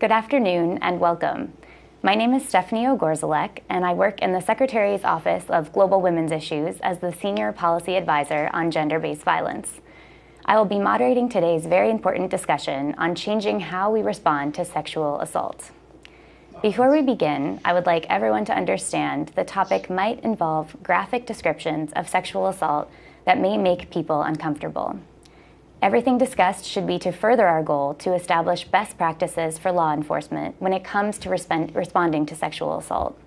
Good afternoon and welcome. My name is Stephanie Ogorzalek, and I work in the Secretary's Office of Global Women's Issues as the Senior Policy Advisor on Gender-Based Violence. I will be moderating today's very important discussion on changing how we respond to sexual assault. Before we begin, I would like everyone to understand the topic might involve graphic descriptions of sexual assault that may make people uncomfortable. Everything discussed should be to further our goal to establish best practices for law enforcement when it comes to responding to sexual assault.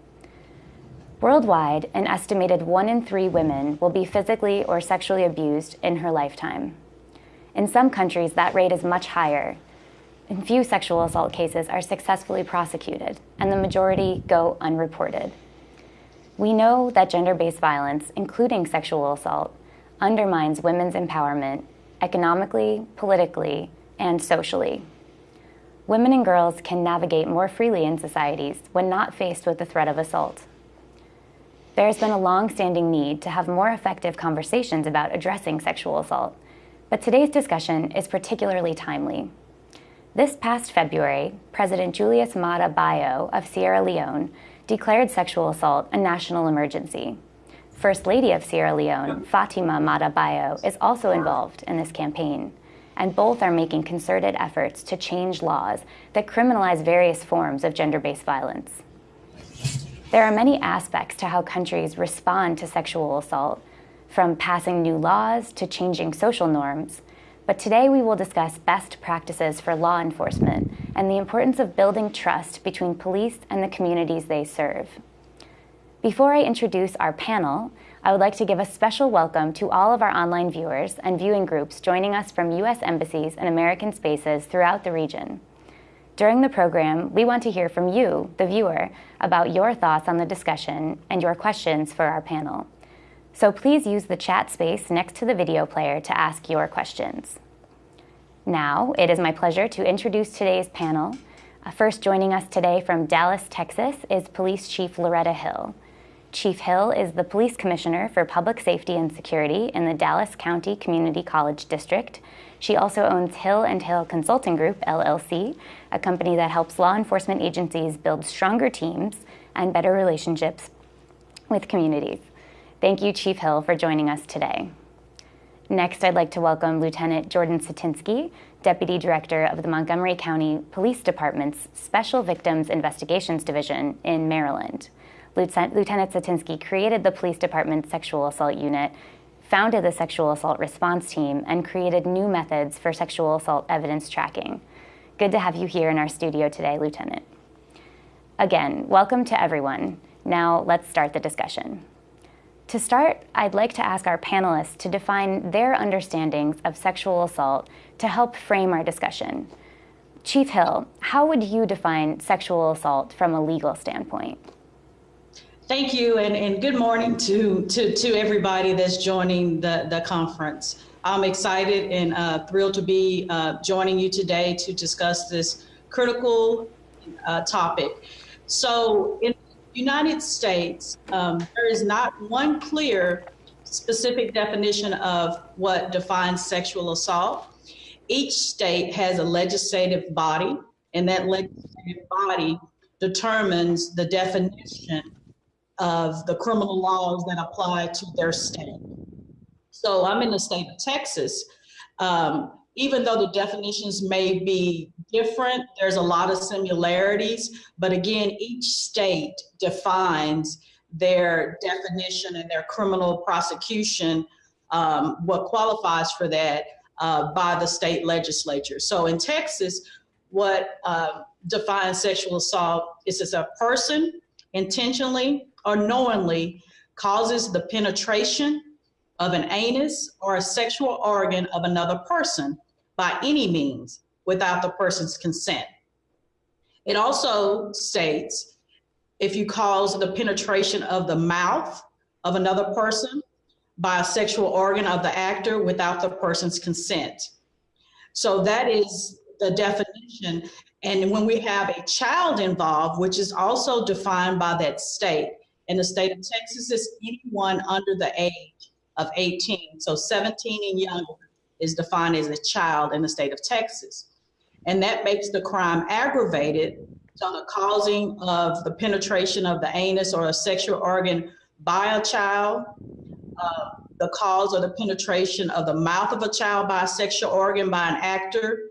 Worldwide, an estimated one in three women will be physically or sexually abused in her lifetime. In some countries, that rate is much higher, and few sexual assault cases are successfully prosecuted, and the majority go unreported. We know that gender-based violence, including sexual assault, undermines women's empowerment economically, politically, and socially. Women and girls can navigate more freely in societies when not faced with the threat of assault. There has been a long-standing need to have more effective conversations about addressing sexual assault, but today's discussion is particularly timely. This past February, President Julius Maada Bio of Sierra Leone declared sexual assault a national emergency. First Lady of Sierra Leone, Fatima Maada Bio, is also involved in this campaign, and both are making concerted efforts to change laws that criminalize various forms of gender-based violence. There are many aspects to how countries respond to sexual assault, from passing new laws to changing social norms, but today we will discuss best practices for law enforcement and the importance of building trust between police and the communities they serve. Before I introduce our panel, I would like to give a special welcome to all of our online viewers and viewing groups joining us from U.S. embassies and American spaces throughout the region. During the program, we want to hear from you, the viewer, about your thoughts on the discussion and your questions for our panel. So please use the chat space next to the video player to ask your questions. Now, it is my pleasure to introduce today's panel. Uh, first joining us today from Dallas, Texas is Police Chief Loretta Hill. Chief Hill is the Police Commissioner for Public Safety and Security in the Dallas County Community College District. She also owns Hill and Hill Consulting Group, LLC, a company that helps law enforcement agencies build stronger teams and better relationships with communities. Thank you, Chief Hill, for joining us today. Next, I'd like to welcome Lieutenant Jordan Satinsky, Deputy Director of the Montgomery County Police Department's Special Victims Investigations Division in Maryland. Lieutenant Satinsky created the police department's sexual assault unit, founded the sexual assault response team, and created new methods for sexual assault evidence tracking. Good to have you here in our studio today, Lieutenant. Again, welcome to everyone. Now let's start the discussion. To start, I'd like to ask our panelists to define their understandings of sexual assault to help frame our discussion. Chief Hill, how would you define sexual assault from a legal standpoint? Thank you, and, and good morning to, to, to everybody that's joining the, the conference. I'm excited and uh, thrilled to be uh, joining you today to discuss this critical uh, topic. So in the United States, um, there is not one clear specific definition of what defines sexual assault. Each state has a legislative body, and that legislative body determines the definition of the criminal laws that apply to their state. So I'm in the state of Texas. Um, even though the definitions may be different, there's a lot of similarities. But again, each state defines their definition and their criminal prosecution, um, what qualifies for that uh, by the state legislature. So in Texas, what uh, defines sexual assault is as a person intentionally or knowingly causes the penetration of an anus or a sexual organ of another person by any means without the person's consent. It also states if you cause the penetration of the mouth of another person by a sexual organ of the actor without the person's consent. So that is the definition. And when we have a child involved, which is also defined by that state, in the state of Texas, is anyone under the age of 18. So 17 and younger is defined as a child in the state of Texas. and that makes the crime aggravated. So the causing of the penetration of the anus or a sexual organ by a child, uh, the cause or the penetration of the mouth of a child by a sexual organ by an actor,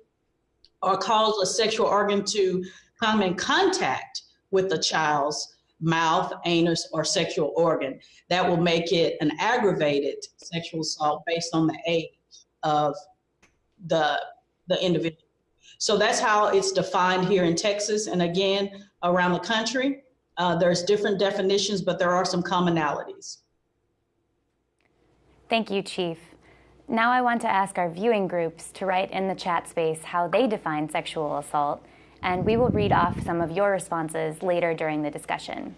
or cause a sexual organ to come in contact with the child's mouth, anus, or sexual organ. That will make it an aggravated sexual assault based on the age of the, the individual. So that's how it's defined here in Texas. And again, around the country, uh, there's different definitions, but there are some commonalities. Thank you, Chief. Now I want to ask our viewing groups to write in the chat space how they define sexual assault, and we will read off some of your responses later during the discussion.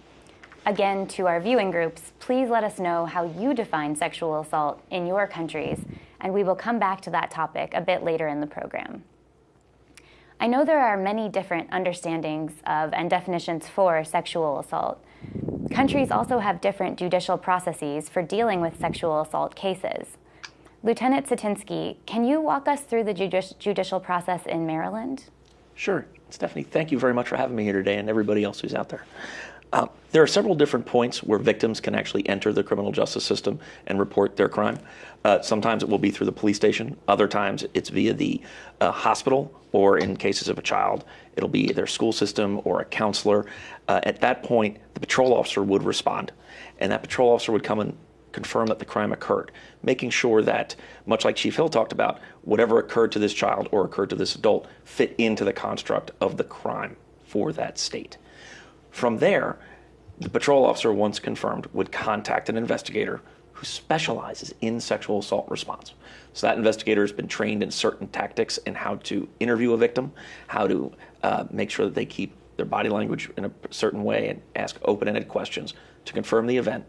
Again, to our viewing groups, please let us know how you define sexual assault in your countries, and we will come back to that topic a bit later in the program. I know there are many different understandings of and definitions for sexual assault. Countries also have different judicial processes for dealing with sexual assault cases. Lieutenant Satinsky, can you walk us through the judici judicial process in Maryland? Sure. Stephanie, thank you very much for having me here today and everybody else who's out there. Uh, there are several different points where victims can actually enter the criminal justice system and report their crime. Uh, sometimes it will be through the police station. Other times it's via the uh, hospital, or in cases of a child, it'll be their school system or a counselor. Uh, at that point, the patrol officer would respond, and that patrol officer would come and confirm that the crime occurred, making sure that, much like Chief Hill talked about, whatever occurred to this child or occurred to this adult fit into the construct of the crime for that state. From there, the patrol officer, once confirmed, would contact an investigator who specializes in sexual assault response. So that investigator has been trained in certain tactics in how to interview a victim, how to uh, make sure that they keep their body language in a certain way and ask open-ended questions to confirm the event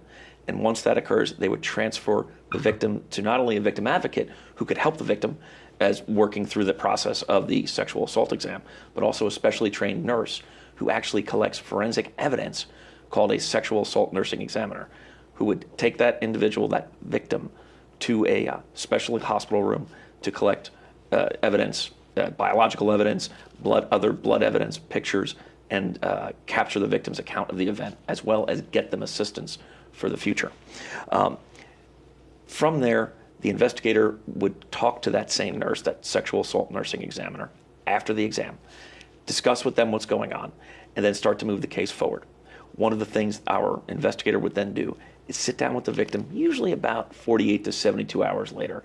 and once that occurs, they would transfer the victim to not only a victim advocate who could help the victim as working through the process of the sexual assault exam, but also a specially trained nurse who actually collects forensic evidence called a sexual assault nursing examiner, who would take that individual, that victim, to a uh, special hospital room to collect uh, evidence, uh, biological evidence, blood, other blood evidence, pictures, and uh, capture the victim's account of the event, as well as get them assistance for the future. Um, from there, the investigator would talk to that same nurse, that sexual assault nursing examiner, after the exam, discuss with them what's going on, and then start to move the case forward. One of the things our investigator would then do is sit down with the victim, usually about 48 to 72 hours later,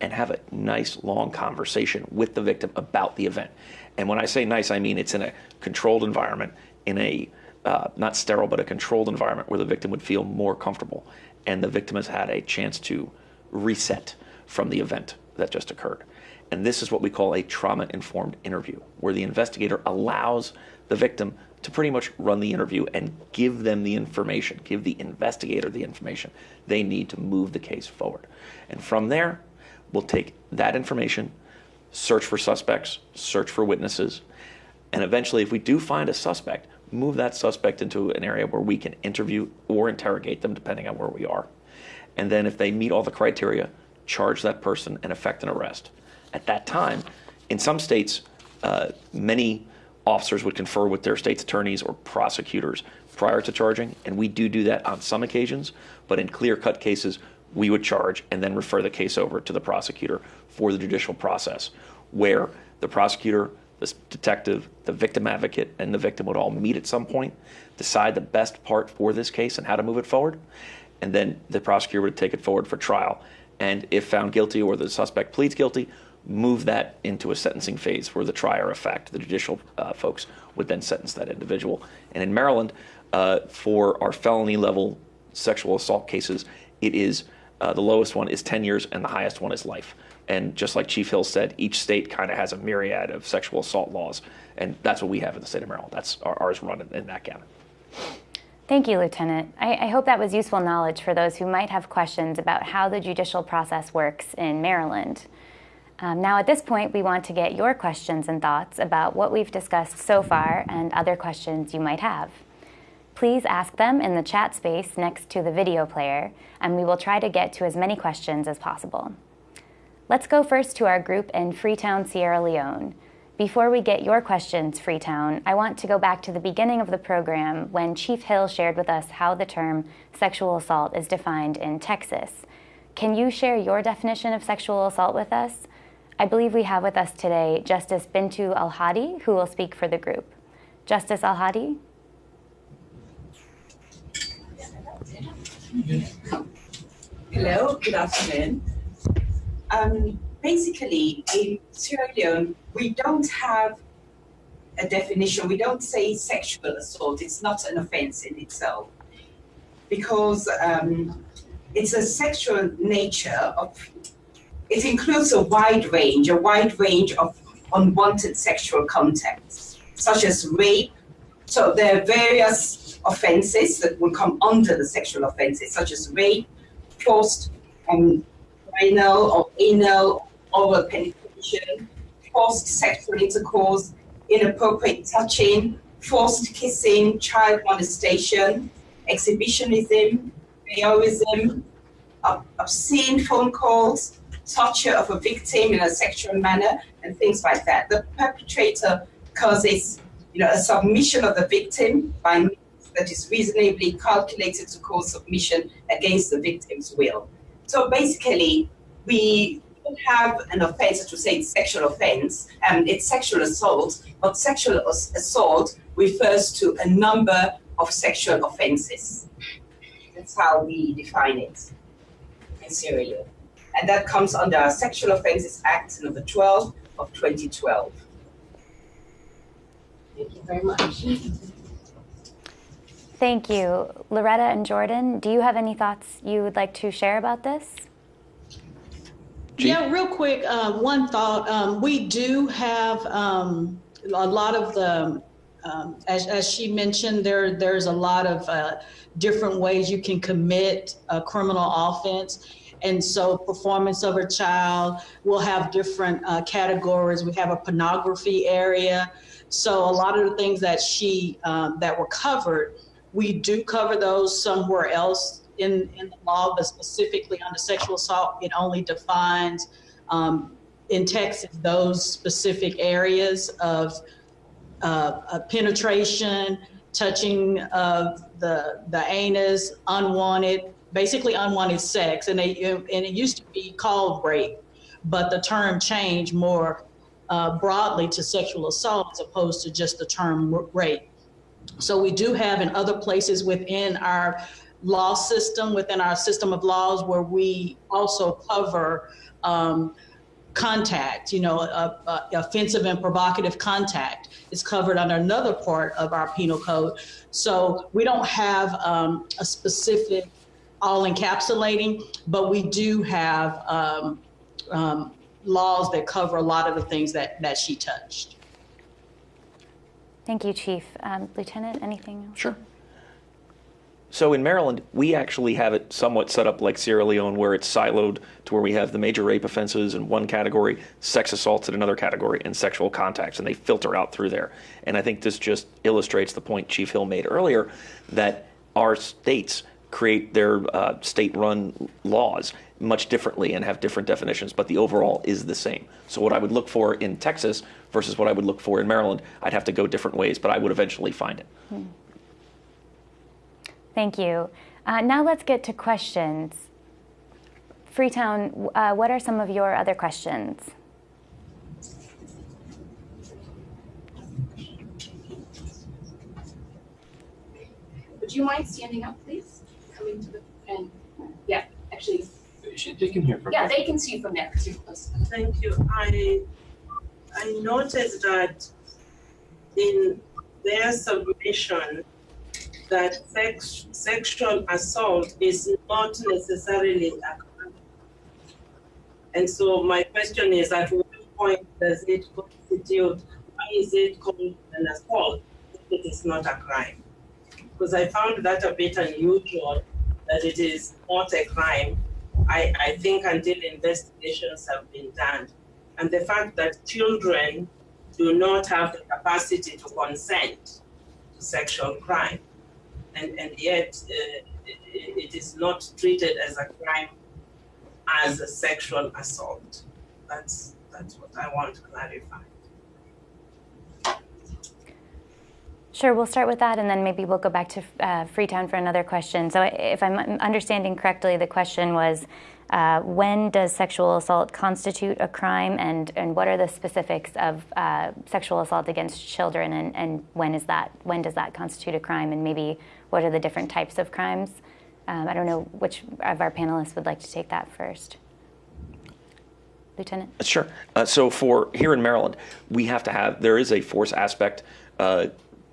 and have a nice long conversation with the victim about the event. And when I say nice, I mean it's in a controlled environment, in a uh, not sterile, but a controlled environment where the victim would feel more comfortable. And the victim has had a chance to reset from the event that just occurred. And this is what we call a trauma informed interview, where the investigator allows the victim to pretty much run the interview and give them the information, give the investigator the information they need to move the case forward. And from there, we'll take that information, search for suspects, search for witnesses, and eventually, if we do find a suspect, move that suspect into an area where we can interview or interrogate them, depending on where we are. And then if they meet all the criteria, charge that person and effect an arrest. At that time, in some states, uh, many officers would confer with their state's attorneys or prosecutors prior to charging, and we do do that on some occasions, but in clear-cut cases, we would charge and then refer the case over to the prosecutor for the judicial process, where the prosecutor the detective, the victim advocate, and the victim would all meet at some point, decide the best part for this case and how to move it forward, and then the prosecutor would take it forward for trial. And if found guilty or the suspect pleads guilty, move that into a sentencing phase where the trier of fact, the judicial uh, folks, would then sentence that individual. And in Maryland, uh, for our felony level sexual assault cases, it is uh, the lowest one is 10 years and the highest one is life. And just like Chief Hill said, each state kind of has a myriad of sexual assault laws. And that's what we have in the state of Maryland. That's our, ours run in, in that county. Thank you, Lieutenant. I, I, hope that was useful knowledge for those who might have questions about how the judicial process works in Maryland. Um, now, at this point, we want to get your questions and thoughts about what we've discussed so far and other questions you might have. Please ask them in the chat space next to the video player, and we will try to get to as many questions as possible. Let's go first to our group in Freetown, Sierra Leone. Before we get your questions, Freetown, I want to go back to the beginning of the program when Chief Hill shared with us how the term sexual assault is defined in Texas. Can you share your definition of sexual assault with us? I believe we have with us today Justice Bintu Al-Hadi, who will speak for the group. Justice Al-Hadi? Hello, good afternoon. Um, basically, in Sierra Leone, we don't have a definition. We don't say sexual assault. It's not an offense in itself because um, it's a sexual nature of, it includes a wide range, a wide range of unwanted sexual contacts, such as rape. So there are various offenses that will come under the sexual offenses, such as rape, forced um, anal or anal oral penetration, forced sexual intercourse, inappropriate touching, forced kissing, child molestation, exhibitionism, voyeurism, obscene phone calls, torture of a victim in a sexual manner, and things like that. The perpetrator causes you know, a submission of the victim by means that is reasonably calculated to cause submission against the victim's will. So basically, we have an offense to say it's sexual offense, and um, it's sexual assault, but sexual assault refers to a number of sexual offenses. That's how we define it in Leone. And that comes under Sexual Offences Act number 12 of 2012. Thank you very much. Thank you. Loretta and Jordan, do you have any thoughts you would like to share about this? Yeah, real quick, uh, one thought. Um, we do have um, a lot of the, um, as, as, she mentioned, there there's a lot of uh, different ways you can commit a criminal offense. And so performance of a child will have different uh, categories. We have a pornography area. So a lot of the things that she, um, that were covered, we do cover those somewhere else in, in the law, but specifically under sexual assault, it only defines um, in Texas those specific areas of uh, penetration, touching of the the anus, unwanted, basically unwanted sex, and they and it used to be called rape, but the term changed more uh, broadly to sexual assault as opposed to just the term rape. So we do have in other places within our law system, within our system of laws, where we also cover um, contact, you know, uh, offensive and provocative contact is covered under another part of our penal code. So we don't have um, a specific all encapsulating, but we do have um, um, laws that cover a lot of the things that, that she touched. Thank you, Chief. Um, Lieutenant, anything else? Sure. So in Maryland, we actually have it somewhat set up like Sierra Leone, where it's siloed to where we have the major rape offenses in one category, sex assaults in another category, and sexual contacts, and they filter out through there. And I think this just illustrates the point Chief Hill made earlier that our states create their uh, state-run laws much differently and have different definitions, but the overall is the same. So what I would look for in Texas versus what I would look for in Maryland, I'd have to go different ways, but I would eventually find it. Hmm. Thank you. Uh, now let's get to questions. Freetown, uh, what are some of your other questions? Would you mind standing up, please? Coming to the and yeah, actually. They can hear from. Yeah, they can see from there. Thank you. I I noticed that in their submission that sex, sexual assault is not necessarily a crime. And so my question is, at what point does it constitute, why is it called an assault if it is not a crime? Because I found that a bit unusual that it is not a crime, I, I think until investigations have been done. And the fact that children do not have the capacity to consent to sexual crime and, and yet uh, it, it is not treated as a crime as a sexual assault. That's, that's what I want to clarify. Sure, we'll start with that and then maybe we'll go back to uh, Freetown for another question. So, if I'm understanding correctly, the question was uh, when does sexual assault constitute a crime and, and what are the specifics of uh, sexual assault against children and, and when is that when does that constitute a crime and maybe what are the different types of crimes? Um, I don't know which of our panelists would like to take that first. Lieutenant? Sure. Uh, so for here in Maryland, we have to have there is a force aspect uh,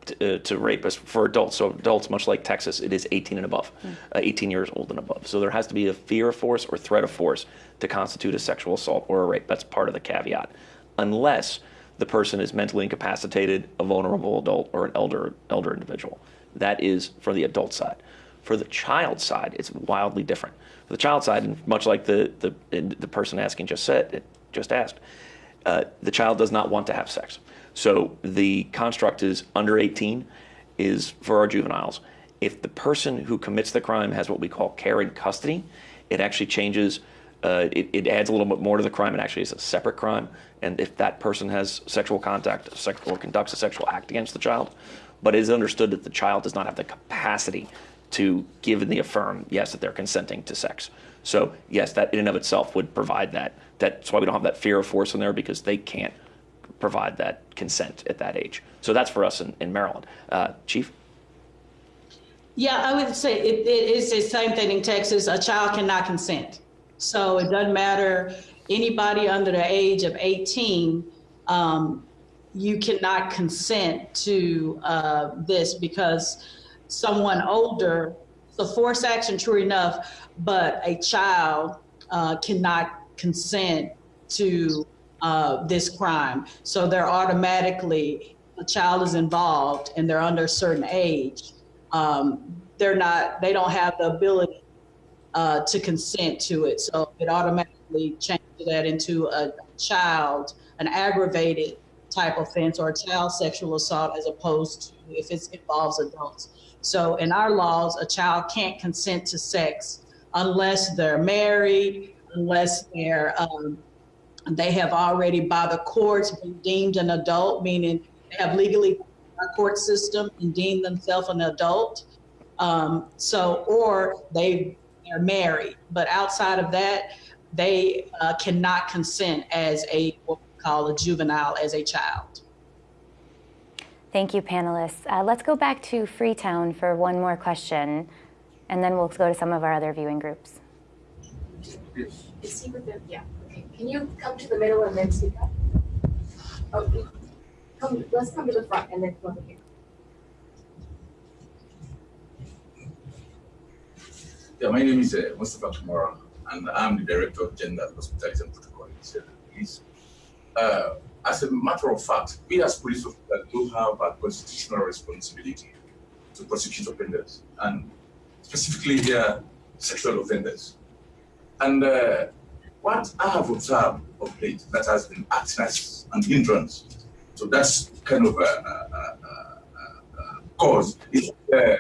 to, uh, to rape for adults. So adults, much like Texas, it is 18 and above, mm. uh, 18 years old and above. So there has to be a fear of force or threat of force to constitute a sexual assault or a rape. That's part of the caveat, unless the person is mentally incapacitated, a vulnerable adult, or an elder elder individual. That is for the adult side. For the child side, it's wildly different. For the child side, and much like the the, the person asking just said, just asked, uh, the child does not want to have sex. So the construct is under 18 is for our juveniles. If the person who commits the crime has what we call care and custody, it actually changes. Uh, it, it, adds a little bit more to the crime. It actually is a separate crime. And if that person has sexual contact or conducts a sexual act against the child, but it is understood that the child does not have the capacity to give the affirm, yes, that they're consenting to sex. So yes, that in and of itself would provide that. That's why we don't have that fear of force in there because they can't provide that consent at that age. So that's for us in, in Maryland. Uh, Chief? Yeah, I would say it, it is the same thing in Texas. A child cannot consent. So it doesn't matter anybody under the age of 18, um, you cannot consent to uh, this because someone older, the force action, true enough, but a child uh, cannot consent to uh, this crime. So they're automatically, a child is involved and they're under a certain age. Um, they're not, they don't have the ability uh, to consent to it. So it automatically changes that into a child, an aggravated type offense or a child sexual assault as opposed to if it involves adults. So in our laws, a child can't consent to sex unless they're married, unless they're um, they have already, by the courts, been deemed an adult, meaning they have legally our court system and deemed themselves an adult. Um, so, or they are married, but outside of that, they uh, cannot consent as a what we call a juvenile as a child. Thank you, panelists. Uh, let's go back to Freetown for one more question, and then we'll go to some of our other viewing groups. Yes. Is he with them? Yeah. Can you come to the middle and then speak up? Okay. come, let's come to the front and then come over here. Yeah, my name is uh, Mustafa Kamara, and I'm the Director of Gender Hospitality and Protocol in the Police. Uh, as a matter of fact, we as police officers do have a constitutional responsibility to prosecute offenders, and specifically here, sexual offenders. And uh, what I have observed of late that has been acting as an hindrance, so that's kind of a, a, a, a cause, is uh,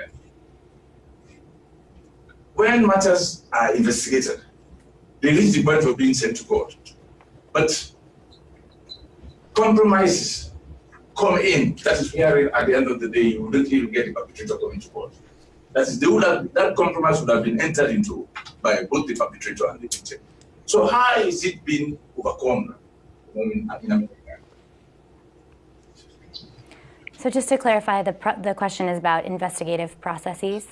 when matters are investigated, they reach the point of being sent to court. But compromises come in. That is where, at the end of the day, you wouldn't even get the perpetrator coming to court. That is, they would have, that compromise would have been entered into by both the perpetrator and the victim. So how is it being overcome in America? So just to clarify, the, the question is about investigative processes.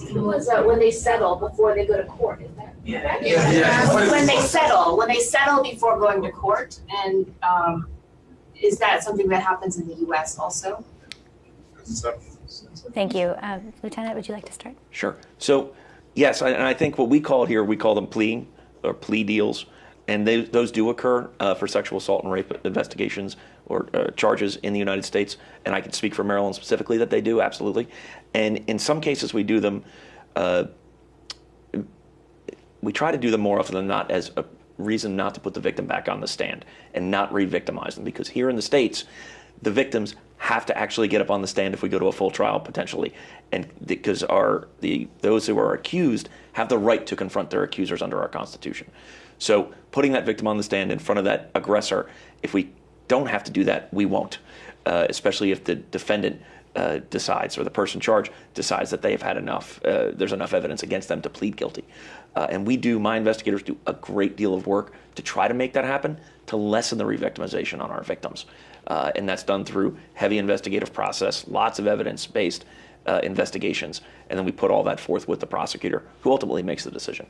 It was uh, when they settle before they go to court, is that yeah. Yeah, yeah. When they settle, when they settle before going to court, and um, is that something that happens in the U.S. also? Thank you. Uh, Lieutenant, would you like to start? Sure. So Yes, and I think what we call here, we call them plea or plea deals, and they, those do occur uh, for sexual assault and rape investigations or uh, charges in the United States. And I can speak for Maryland specifically that they do absolutely. And in some cases, we do them. Uh, we try to do them more often than not as a reason not to put the victim back on the stand and not re-victimize them because here in the states the victims have to actually get up on the stand if we go to a full trial potentially, and because our the those who are accused have the right to confront their accusers under our Constitution. So putting that victim on the stand in front of that aggressor, if we don't have to do that, we won't. uh, especially if the defendant uh, decides or the person charged decides that they have had enough, uh, there's enough evidence against them to plead guilty. Uh, and we do, my investigators do a great deal of work to try to make that happen, to lessen the re-victimization on our victims. Uh, and that's done through heavy investigative process, lots of evidence-based uh, investigations, and then we put all that forth with the prosecutor, who ultimately makes the decision.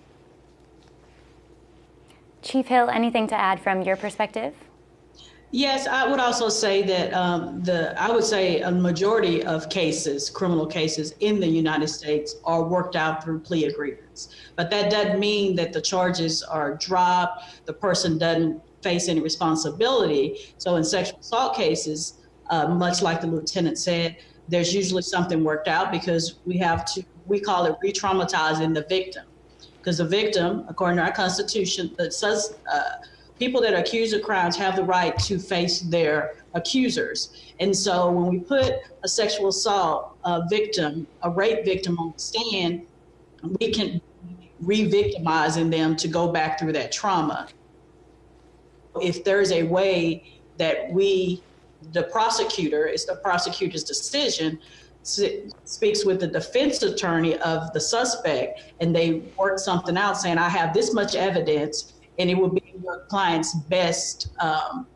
Chief Hill, anything to add from your perspective? Yes, I would also say that um, the I would say a majority of cases, criminal cases in the United States, are worked out through plea agreements. But that doesn't mean that the charges are dropped. The person doesn't face any responsibility. So in sexual assault cases, uh, much like the lieutenant said, there's usually something worked out because we have to we call it re-traumatizing the victim because the victim, according to our Constitution, that says. Uh, people that are accused of crimes have the right to face their accusers. And so when we put a sexual assault uh, victim, a rape victim on the stand, we can re-victimizing them to go back through that trauma. If there's a way that we, the prosecutor, it's the prosecutor's decision, speaks with the defense attorney of the suspect and they work something out saying, I have this much evidence and it will be your client's best um,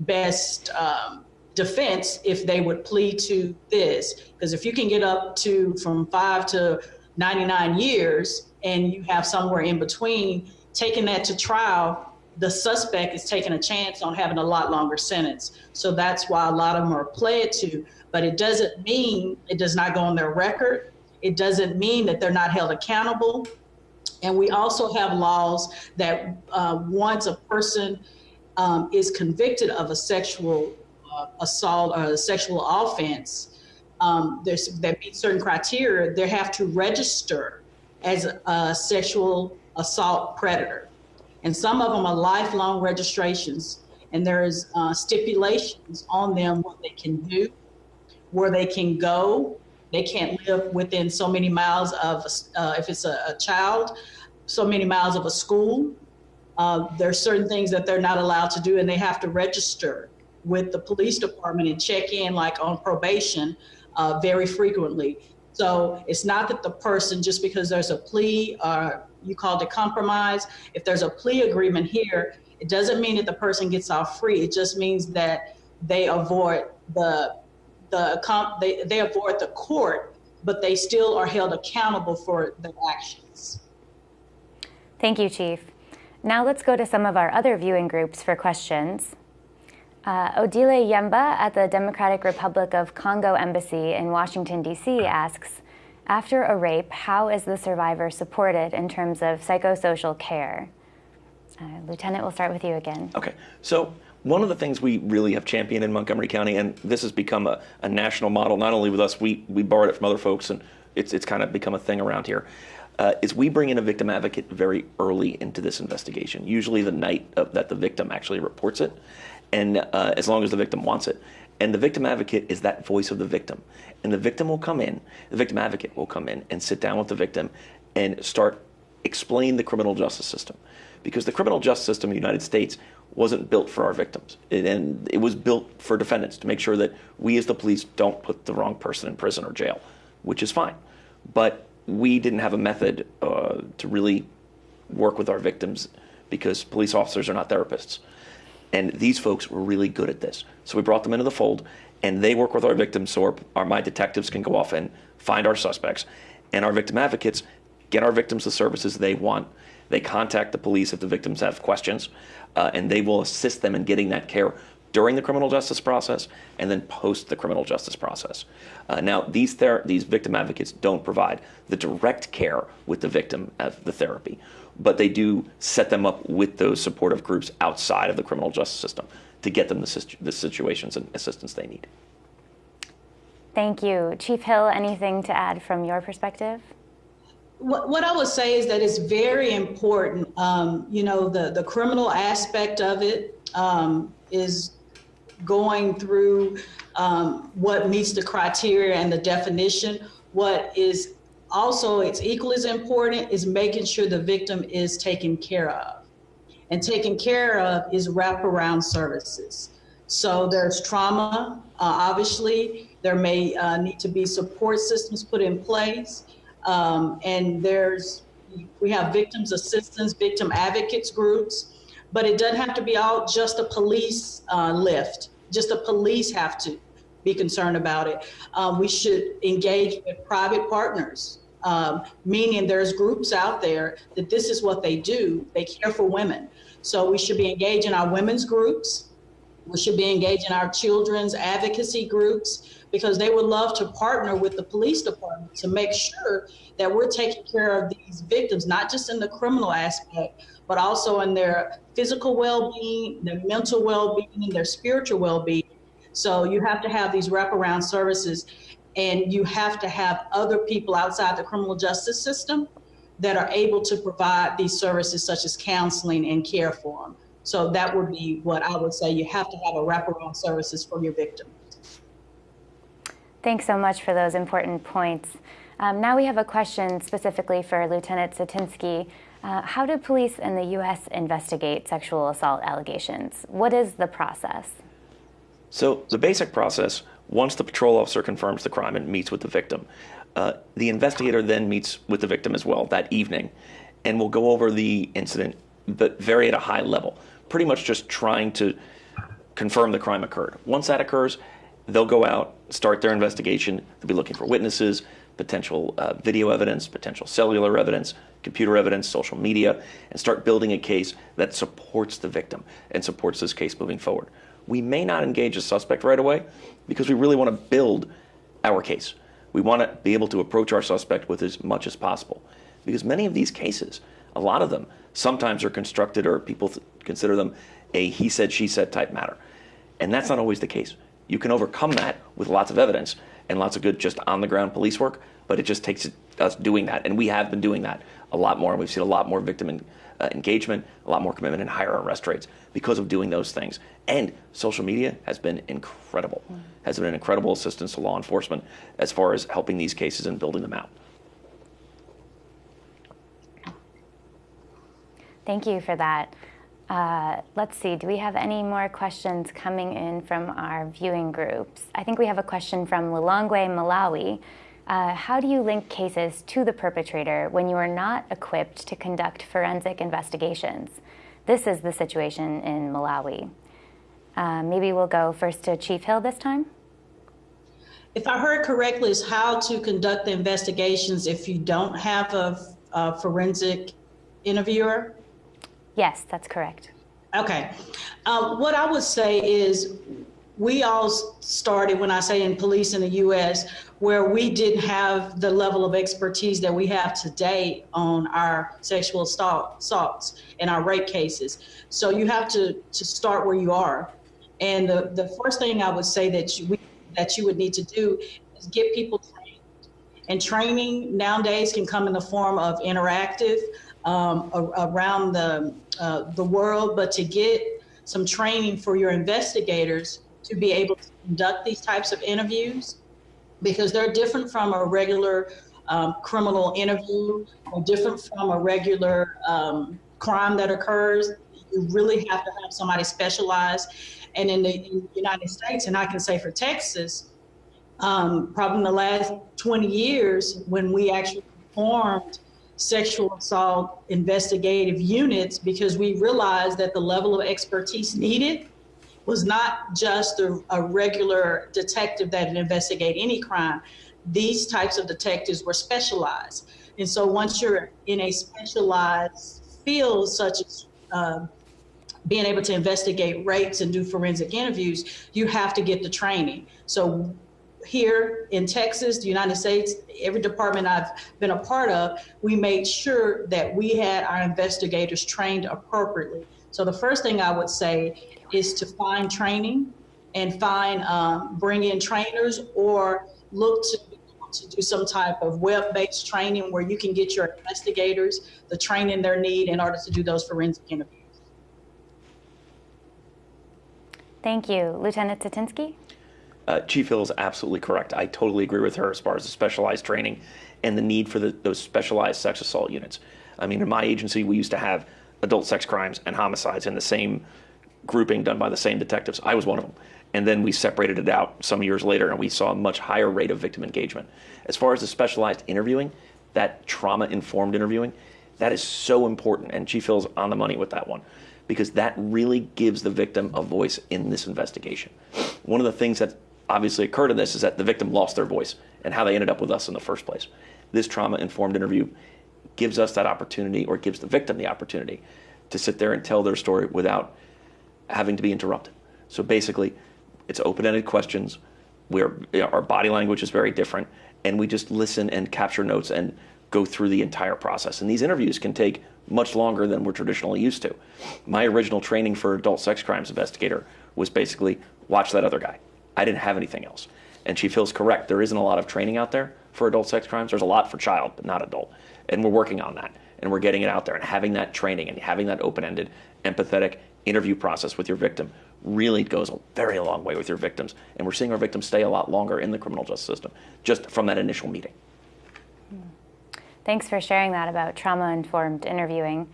best um, defense if they would plead to this. Because if you can get up to from five to 99 years and you have somewhere in between, taking that to trial, the suspect is taking a chance on having a lot longer sentence. So that's why a lot of them are pled to. But it doesn't mean it does not go on their record. It doesn't mean that they're not held accountable. And we also have laws that uh, once a person um, is convicted of a sexual uh, assault or a sexual offense, um, that meet certain criteria, they have to register as a sexual assault predator. And some of them are lifelong registrations, and there's uh, stipulations on them what they can do, where they can go, they can't live within so many miles of, uh, if it's a, a, child, so many miles of a school. Uh, there are certain things that they're not allowed to do, and they have to register with the police department and check in, like on probation, uh, very frequently. So it's not that the person, just because there's a plea or you called it compromise, if there's a plea agreement here, it doesn't mean that the person gets off free. It just means that they avoid the the comp, they, they avoid the court, but they still are held accountable for their actions. Thank you, Chief. Now let's go to some of our other viewing groups for questions. Uh, Odile Yemba at the Democratic Republic of Congo Embassy in Washington, D.C. asks, after a rape, how is the survivor supported in terms of psychosocial care? Uh, Lieutenant, we'll start with you again. Okay, so one of the things we really have championed in Montgomery County, and this has become a, a national model, not only with us, we, we borrowed it from other folks, and it's, it's kind of become a thing around here, uh, is we bring in a victim advocate very early into this investigation, usually the night of, that the victim actually reports it, and uh, as long as the victim wants it. And the victim advocate is that voice of the victim. And the victim will come in, the victim advocate will come in and sit down with the victim and start explain the criminal justice system. Because the criminal justice system in the United States wasn't built for our victims. It, and it was built for defendants to make sure that we as the police don't put the wrong person in prison or jail, which is fine. But we didn't have a method uh, to really work with our victims because police officers are not therapists. And these folks were really good at this. So we brought them into the fold and they work with our victims so our, our my detectives can go off and find our suspects. And our victim advocates get our victims the services they want. They contact the police if the victims have questions uh, and they will assist them in getting that care during the criminal justice process and then post the criminal justice process. Uh, now, these, these victim advocates don't provide the direct care with the victim of the therapy, but they do set them up with those supportive groups outside of the criminal justice system to get them the, situ the situations and assistance they need. Thank you. Chief Hill, anything to add from your perspective? what, what I would say is that it's very important. Um, you know, the, the criminal aspect of it um, is going through um, what meets the criteria and the definition. What is also, it's equally as important is making sure the victim is taken care of. And taken care of is wraparound services. So there's trauma, uh, obviously. There may uh, need to be support systems put in place. Um, and there's, we have victims assistance, victim advocates groups, but it doesn't have to be all just a police uh, lift. Just the police have to be concerned about it. Um, we should engage with private partners, um, meaning there's groups out there that this is what they do. They care for women. So we should be engaging our women's groups. We should be engaging our children's advocacy groups because they would love to partner with the police department to make sure that we're taking care of these victims, not just in the criminal aspect, but also in their physical well-being, their mental well-being, their spiritual well-being. So you have to have these wraparound services and you have to have other people outside the criminal justice system that are able to provide these services such as counseling and care for them. So that would be what I would say. You have to have a wraparound services for your victim. Thanks so much for those important points. Um, now we have a question specifically for Lieutenant Satinsky. Uh, how do police in the U.S. investigate sexual assault allegations? What is the process? So the basic process, once the patrol officer confirms the crime and meets with the victim, uh, the investigator then meets with the victim as well that evening and will go over the incident, but very at a high level, pretty much just trying to confirm the crime occurred. Once that occurs, they'll go out, start their investigation. They'll be looking for witnesses, potential uh, video evidence, potential cellular evidence, computer evidence, social media, and start building a case that supports the victim and supports this case moving forward. We may not engage a suspect right away because we really want to build our case. We want to be able to approach our suspect with as much as possible because many of these cases, a lot of them, sometimes are constructed or people consider them a he said, she said type matter. And that's not always the case. You can overcome that with lots of evidence and lots of good just on the ground police work, but it just takes us doing that. And we have been doing that a lot more. And we've seen a lot more victim in, uh, engagement, a lot more commitment, and higher arrest rates because of doing those things. And social media has been incredible, mm. has been an incredible assistance to law enforcement as far as helping these cases and building them out. Thank you for that. Uh, let's see, do we have any more questions coming in from our viewing groups? I think we have a question from Lilongwe, Malawi. Uh, how do you link cases to the perpetrator when you are not equipped to conduct forensic investigations? This is the situation in Malawi. Uh, maybe we'll go first to Chief Hill this time. If I heard correctly, is how to conduct the investigations if you don't have a, a forensic interviewer? Yes, that's correct. Okay. Uh, what I would say is we all started, when I say in police in the US, where we didn't have the level of expertise that we have today on our sexual assault, assaults and our rape cases. So you have to, to start where you are. And the, the first thing I would say that you, that you would need to do is get people trained. And training nowadays can come in the form of interactive um, around the, uh, the world, but to get some training for your investigators to be able to conduct these types of interviews because they're different from a regular um, criminal interview or different from a regular um, crime that occurs. You really have to have somebody specialized. And in the, United States, and I can say for Texas, um, probably in the last 20 years, when we actually formed sexual assault investigative units because we realized that the level of expertise needed was not just a, a regular detective that would investigate any crime. These types of detectives were specialized. And so once you're in a specialized field, such as uh, being able to investigate rapes and do forensic interviews, you have to get the training. So here in Texas, the United States, every department I've been a part of, we made sure that we had our investigators trained appropriately. So the first thing I would say is to find training and find, um, bring in trainers or look to, to do some type of web-based training where you can get your investigators the training they need in order to do those forensic interviews. Thank you. Lieutenant Satinsky? Uh, Chief Hill is absolutely correct. I totally agree with her as far as the specialized training and the need for the, those specialized sex assault units. I mean, in my agency, we used to have adult sex crimes and homicides in the same grouping done by the same detectives. I was one of them. And then we separated it out some years later and we saw a much higher rate of victim engagement. As far as the specialized interviewing, that trauma informed interviewing, that is so important. And Chief Hill's on the money with that one because that really gives the victim a voice in this investigation. One of the things that obviously occurred in this is that the victim lost their voice and how they ended up with us in the first place. This trauma informed interview gives us that opportunity or gives the victim the opportunity to sit there and tell their story without having to be interrupted. So basically, it's open-ended questions. Where our body language is very different, and we just listen and capture notes and go through the entire process. And these interviews can take much longer than we're traditionally used to. My original training for adult sex crimes investigator was basically watch that other guy. I didn't have anything else. And she feels correct. There isn't a lot of training out there for adult sex crimes. There's a lot for child, but not adult. And we're working on that. And we're getting it out there and having that training and having that open ended, empathetic interview process with your victim really goes a very long way with your victims. And we're seeing our victims stay a lot longer in the criminal justice system just from that initial meeting. Thanks for sharing that about trauma-informed interviewing.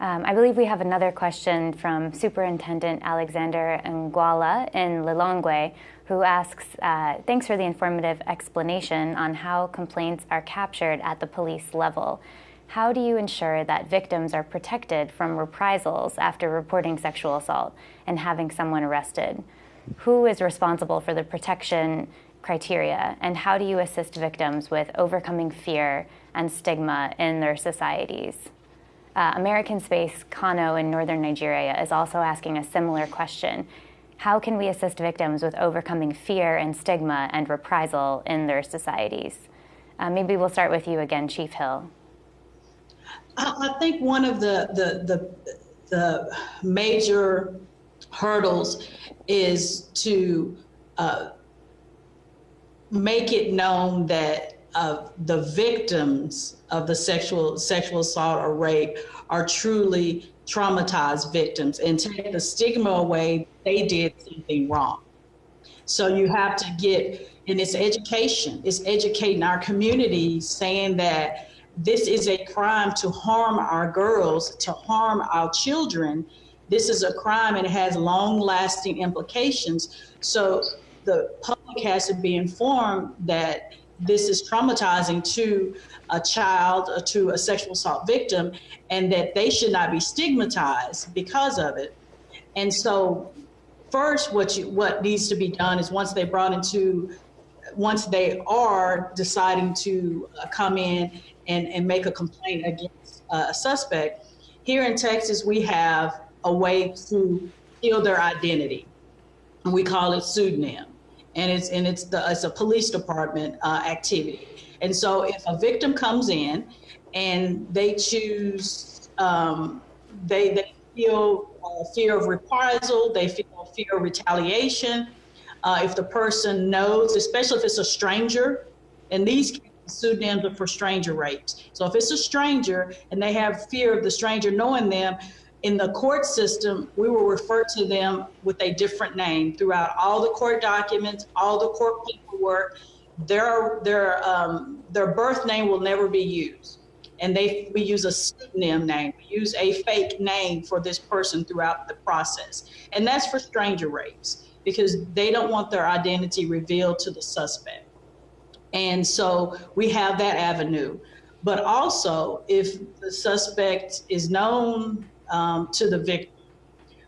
Um, I believe we have another question from Superintendent Alexander Nguala in Lilongwe, who asks, uh, thanks for the informative explanation on how complaints are captured at the police level. How do you ensure that victims are protected from reprisals after reporting sexual assault and having someone arrested? Who is responsible for the protection criteria? And how do you assist victims with overcoming fear and stigma in their societies? Uh, American Space Kano in northern Nigeria is also asking a similar question. How can we assist victims with overcoming fear and stigma and reprisal in their societies? Uh, maybe we'll start with you again, Chief Hill. I, think one of the, the, the, the major hurdles is to uh, make it known that uh, the victims of the sexual sexual assault or rape are truly traumatized victims and take the stigma away they did something wrong. So you have to get, and it's education, it's educating our community saying that this is a crime to harm our girls, to harm our children. This is a crime and it has long lasting implications. So the public has to be informed that this is traumatizing to a child or to a sexual assault victim and that they should not be stigmatized because of it. And so first what you, what needs to be done is once they brought into once they are deciding to uh, come in and, and make a complaint against uh, a suspect, here in Texas, we have a way to steal their identity. And we call it pseudonym. And it's, and it's, the, it's a police department uh, activity. And so if a victim comes in and they choose, um, they, they feel uh, fear of reprisal, they feel fear of retaliation, uh, if the person knows, especially if it's a stranger, in these cases, pseudonyms for stranger rapes. So if it's a stranger and they have fear of the stranger knowing them, in the court system, we will refer to them with a different name throughout all the court documents, all the court paperwork. Their their um, their birth name will never be used, and they we use a pseudonym name. We use a fake name for this person throughout the process, and that's for stranger rapes because they don't want their identity revealed to the suspect. And so we have that avenue. But also, if the suspect is known um, to the victim,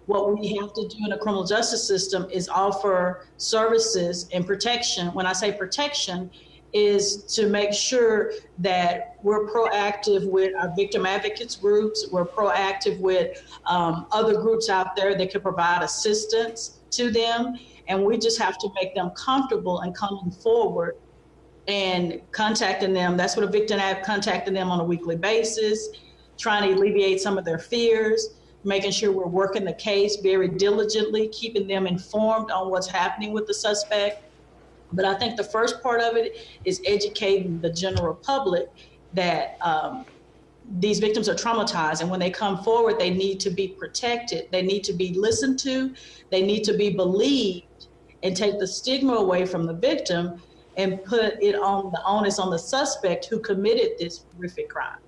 what we have to do in the criminal justice system is offer services and protection. When I say protection, is to make sure that we're proactive with our victim advocates groups, we're proactive with um, other groups out there that can provide assistance to them. And we just have to make them comfortable and coming forward and contacting them. That's what a victim ad contacting them on a weekly basis, trying to alleviate some of their fears, making sure we're working the case very diligently, keeping them informed on what's happening with the suspect. But I think the first part of it is educating the general public that um, these victims are traumatized and when they come forward they need to be protected they need to be listened to they need to be believed and take the stigma away from the victim and put it on the onus on the suspect who committed this horrific crime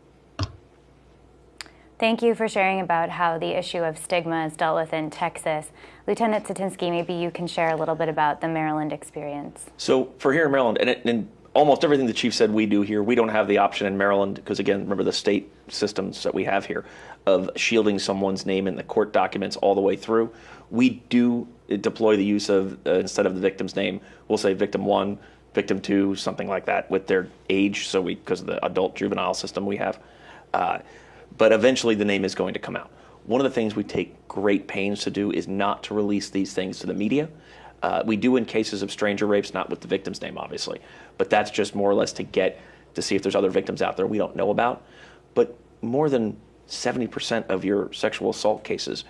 Thank you for sharing about how the issue of stigma is dealt with in Texas. Lieutenant Satinsky, maybe you can share a little bit about the Maryland experience. So for here in Maryland, and, it, and almost everything the chief said we do here, we don't have the option in Maryland because again, remember the state systems that we have here of shielding someone's name in the court documents all the way through. We do deploy the use of uh, instead of the victim's name, we'll say victim one, victim two, something like that with their age. So we because of the adult juvenile system we have. Uh, but eventually the name is going to come out. One of the things we take great pains to do is not to release these things to the media. Uh, we do in cases of stranger rapes, not with the victim's name, obviously, but that's just more or less to get to see if there's other victims out there we don't know about. But more than 70% of your sexual assault cases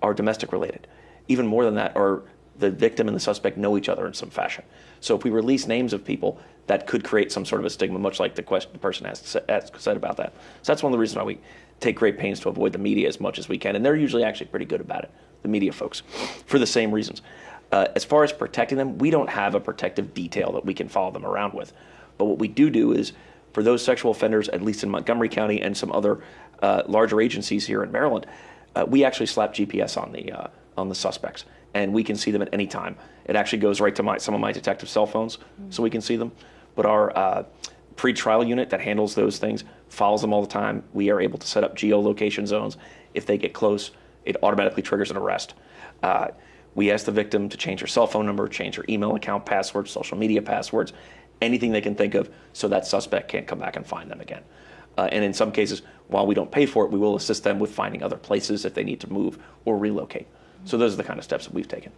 are domestic related. Even more than that are the victim and the suspect know each other in some fashion. So if we release names of people, that could create some sort of a stigma, much like the, question, the person has said about that. So that's one of the reasons why we take great pains to avoid the media as much as we can, and they're usually actually pretty good about it, the media folks, for the same reasons. Uh, as far as protecting them, we don't have a protective detail that we can follow them around with. But what we do do is, for those sexual offenders, at least in Montgomery County and some other uh, larger agencies here in Maryland, uh, we actually slap GPS on the uh, on the suspects, and we can see them at any time. It actually goes right to my, some of my detective cell phones, mm-hmm. so we can see them. But our uh, pre-trial unit that handles those things follows them all the time. We are able to set up geolocation zones. If they get close, it automatically triggers an arrest. Uh, we ask the victim to change her cell phone number, change her email account passwords, social media passwords, anything they can think of so that suspect can't come back and find them again. Uh, and in some cases, while we don't pay for it, we will assist them with finding other places if they need to move or relocate. So those are the kind of steps that we've taken.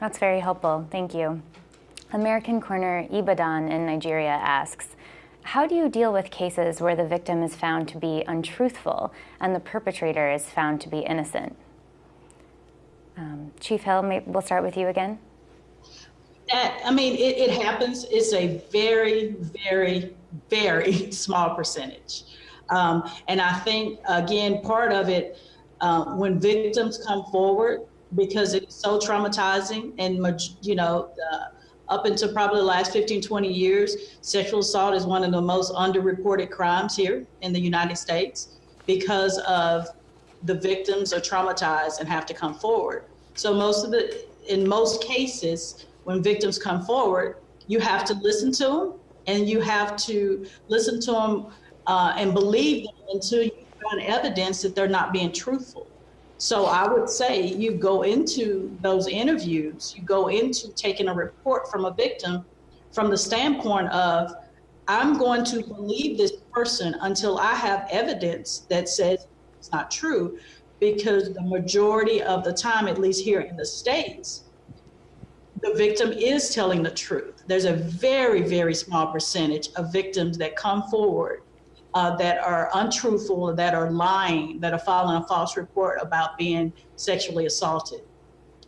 That's very helpful. Thank you. American Corner Ibadan in Nigeria asks, how do you deal with cases where the victim is found to be untruthful and the perpetrator is found to be innocent? Um, Chief Hill, we'll start with you again. That, I mean, it, it happens. It's a very, very, very small percentage. Um, and I think, again, part of it, uh, when victims come forward, because it's so traumatizing and, you know, uh, up until probably the last 15, 20 years, sexual assault is one of the most underreported crimes here in the United States because of the victims are traumatized and have to come forward. So most of the, in most cases, when victims come forward, you have to listen to them and you have to listen to them uh, and believe them until you find evidence that they're not being truthful. So I would say you go into those interviews, you go into taking a report from a victim from the standpoint of, I'm going to believe this person until I have evidence that says it's not true, because the majority of the time, at least here in the States, the victim is telling the truth. There's a very, very small percentage of victims that come forward uh, that are untruthful, that are lying, that are filing a false report about being sexually assaulted.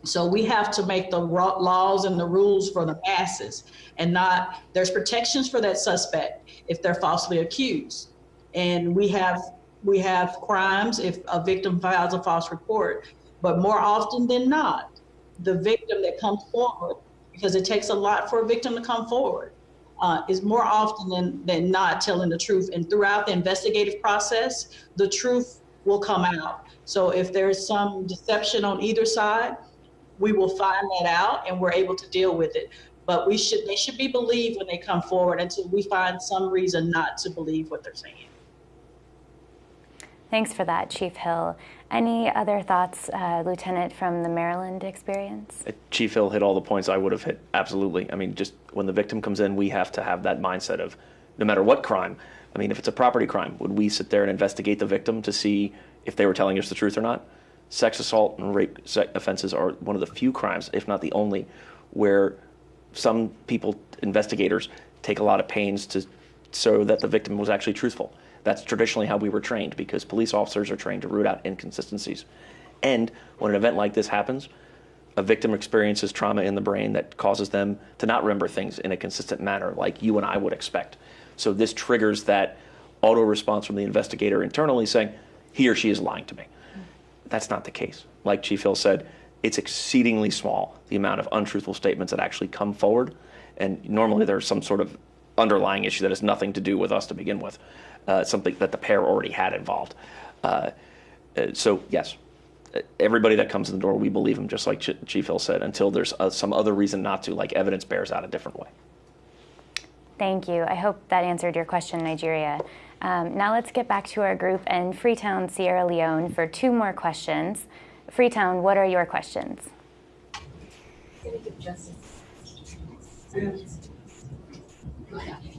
So we have to make the laws and the rules for the masses and not, there's protections for that suspect if they're falsely accused. And we have, we have crimes if a victim files a false report, but more often than not, the victim that comes forward, because it takes a lot for a victim to come forward, uh, is more often than, than not telling the truth. And throughout the investigative process, the truth will come out. So if there's some deception on either side, we will find that out and we're able to deal with it. But we should they should be believed when they come forward until we find some reason not to believe what they're saying. Thanks for that, Chief Hill. Any other thoughts, uh, Lieutenant, from the Maryland experience? Uh, Chief Hill hit all the points I would have hit. Absolutely. I mean, just when the victim comes in, we have to have that mindset of no matter what crime. I mean, if it's a property crime, would we sit there and investigate the victim to see if they were telling us the truth or not? Sex assault and rape offenses are one of the few crimes, if not the only, where some people, investigators, take a lot of pains to so that the victim was actually truthful. That's traditionally how we were trained because police officers are trained to root out inconsistencies. And when an event like this happens, a victim experiences trauma in the brain that causes them to not remember things in a consistent manner like you and I would expect. So this triggers that auto response from the investigator internally saying, he or she is lying to me. That's not the case. Like Chief Hill said, it's exceedingly small, the amount of untruthful statements that actually come forward. And normally there's some sort of underlying issue that has nothing to do with us to begin with, uh, something that the pair already had involved. Uh, uh, so yes, everybody that comes in the door, we believe them, just like Ch- Chief Hill said, until there's uh, some other reason not to, like evidence bears out a different way. Thank you. I hope that answered your question, Nigeria. Um, now let's get back to our group in Freetown, Sierra Leone for two more questions. Freetown, what are your questions?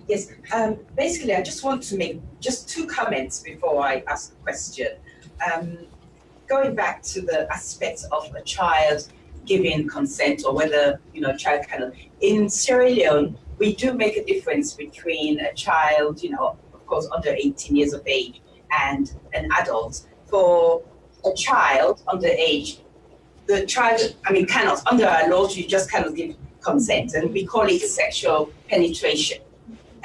Yes, um, basically, I just want to make just two comments before I ask a question. Um, going back to the aspect of a child giving consent or whether, you know, a child cannot. In Sierra Leone, we do make a difference between a child, you know, of course, under 18 years of age and an adult. For a child under age, the child, I mean, cannot, under our laws, you just cannot give consent, and we call it sexual penetration.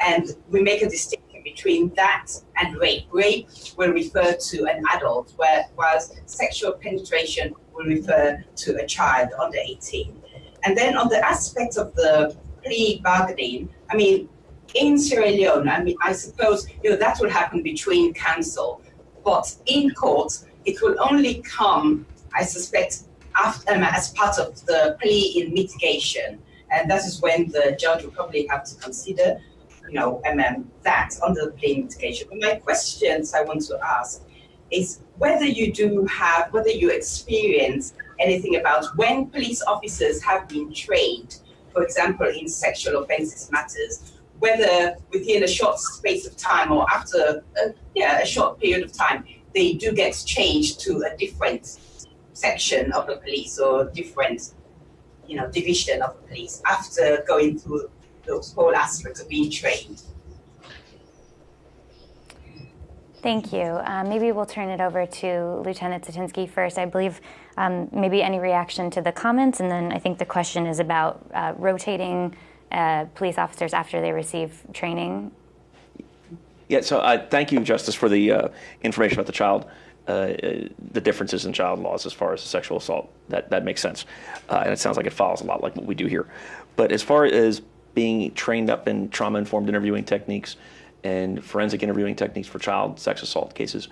And we make a distinction between that and rape. Rape will refer to an adult, whereas sexual penetration will refer to a child under 18. And then on the aspect of the plea bargaining, I mean, in Sierra Leone, I mean, I suppose, you know, that will happen between counsel, but in court, it will only come, I suspect, after, um, as part of the plea in mitigation. And that is when the judge will probably have to consider, you know, um, that under the plea mitigation. But my questions I want to ask is whether you do have, whether you experience anything about when police officers have been trained, for example, in sexual offences matters, whether within a short space of time or after a, yeah, a short period of time, they do get changed to a different section of the police or different, you know, division of the police after going through those whole aspects of being trained. Thank you. Um, maybe we'll turn it over to Lieutenant Satinsky first. I believe um, maybe any reaction to the comments, and then I think the question is about uh, rotating uh, police officers after they receive training. Yeah, so uh, thank you, Justice, for the uh, information about the child, uh, the differences in child laws as far as sexual assault. That, that makes sense. Uh, and it sounds like it follows a lot like what we do here. But as far as being trained up in trauma informed interviewing techniques, and forensic interviewing techniques for child sex assault cases.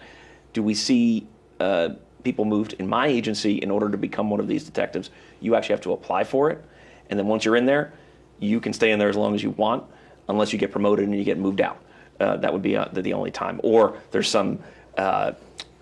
Do we see uh, people moved in my agency in order to become one of these detectives? You actually have to apply for it, and then once you're in there, you can stay in there as long as you want, unless you get promoted and you get moved out. Uh, that would be uh, the, only time, or there's some uh,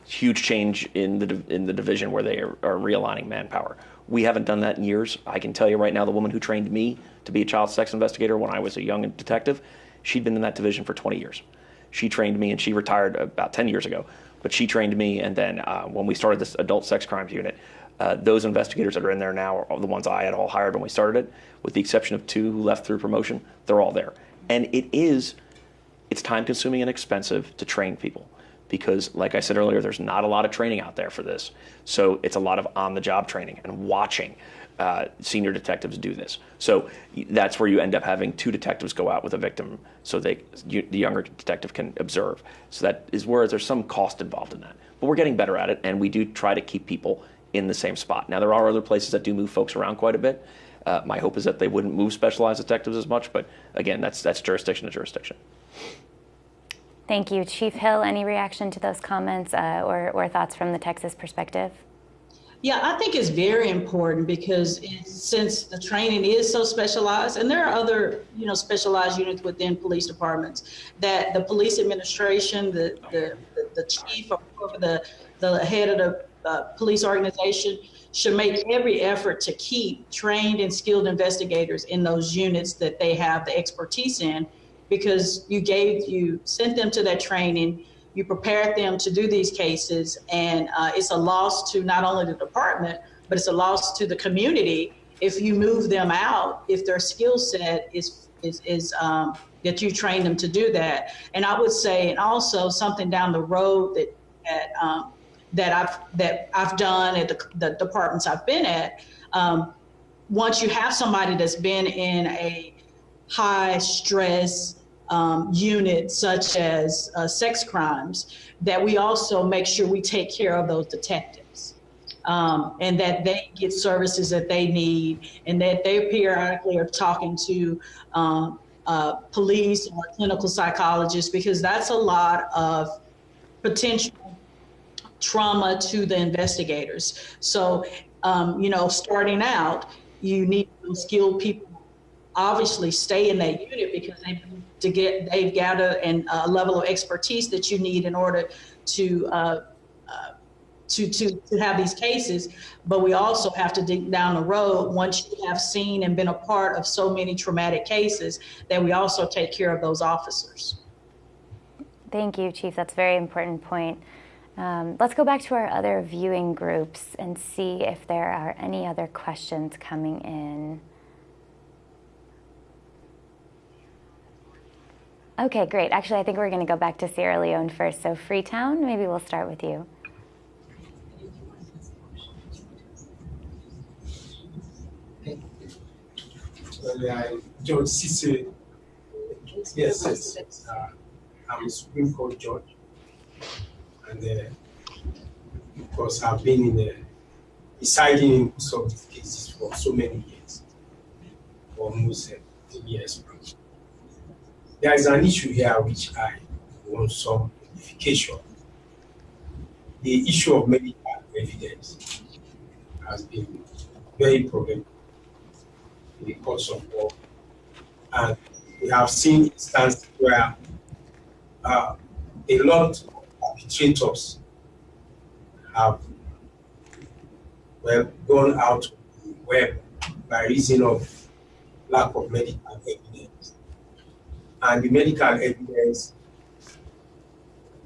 huge change in the in the division where they are, are realigning manpower. We haven't done that in years. I can tell you right now, the woman who trained me to be a child sex investigator when I was a young detective She'd been in that division for 20 years. She trained me, and she retired about 10 years ago. But she trained me, and then uh, when we started this adult sex crimes unit, uh, those investigators that are in there now are the ones I had all hired when we started it, with the exception of two who left through promotion. They're all there, and it is, it's time consuming and expensive to train people because, like I said earlier, there's not a lot of training out there for this. So it's a lot of on the job training and watching uh, senior detectives do this. So that's where you end up having two detectives go out with a victim so they, you, the younger detective can observe. So that is where there's some cost involved in that. But we're getting better at it, and we do try to keep people in the same spot. Now, there are other places that do move folks around quite a bit. Uh, my hope is that they wouldn't move specialized detectives as much, but again, that's, that's jurisdiction to jurisdiction. Thank you. Chief Hill, any reaction to those comments uh, or, or thoughts from the Texas perspective? Yeah, I think it's very important because since the training is so specialized, and there are other, you know, specialized units within police departments, that the police administration, the the, the, chief or the the head of the uh, police organization should make every effort to keep trained and skilled investigators in those units that they have the expertise in, because you gave you sent them to that training you prepared them to do these cases, and uh, it's a loss to not only the department, but it's a loss to the community if you move them out, if their skill set is is, is um, that you train them to do that. And I would say, and also something down the road that that um, that I've that I've done at the, the departments I've been at. Um, once you have somebody that's been in a high stress um, unit such as uh, sex crimes, that we also make sure we take care of those detectives. Um, and that they get services that they need, and that they periodically are talking to um, uh, police or clinical psychologists, because that's a lot of potential trauma to the investigators. So, um, you know, starting out, you need skilled people obviously stay in that unit because they to get they've gathered and a level of expertise that you need in order to uh, uh, to, to, to have these cases, but we also have to dig down the road once you have seen and been a part of so many traumatic cases that we also take care of those officers. Thank you, Chief. That's a very important point. Um, let's go back to our other viewing groups and see if there are any other questions coming in. Okay, great. Actually, I think we're going to go back to Sierra Leone first. So Freetown, maybe we'll start with you. George yes, yes. Uh, I'm a Supreme Court judge, and uh, of course, I've been in the deciding in some of cases for so many years, almost uh, 10 years. There is an issue here which I want some clarification. The issue of medical evidence has been very problematic in the course of war. And we have seen instances where uh, a lot of arbitrators have well gone out the web by reason of lack of medical evidence. And the medical evidence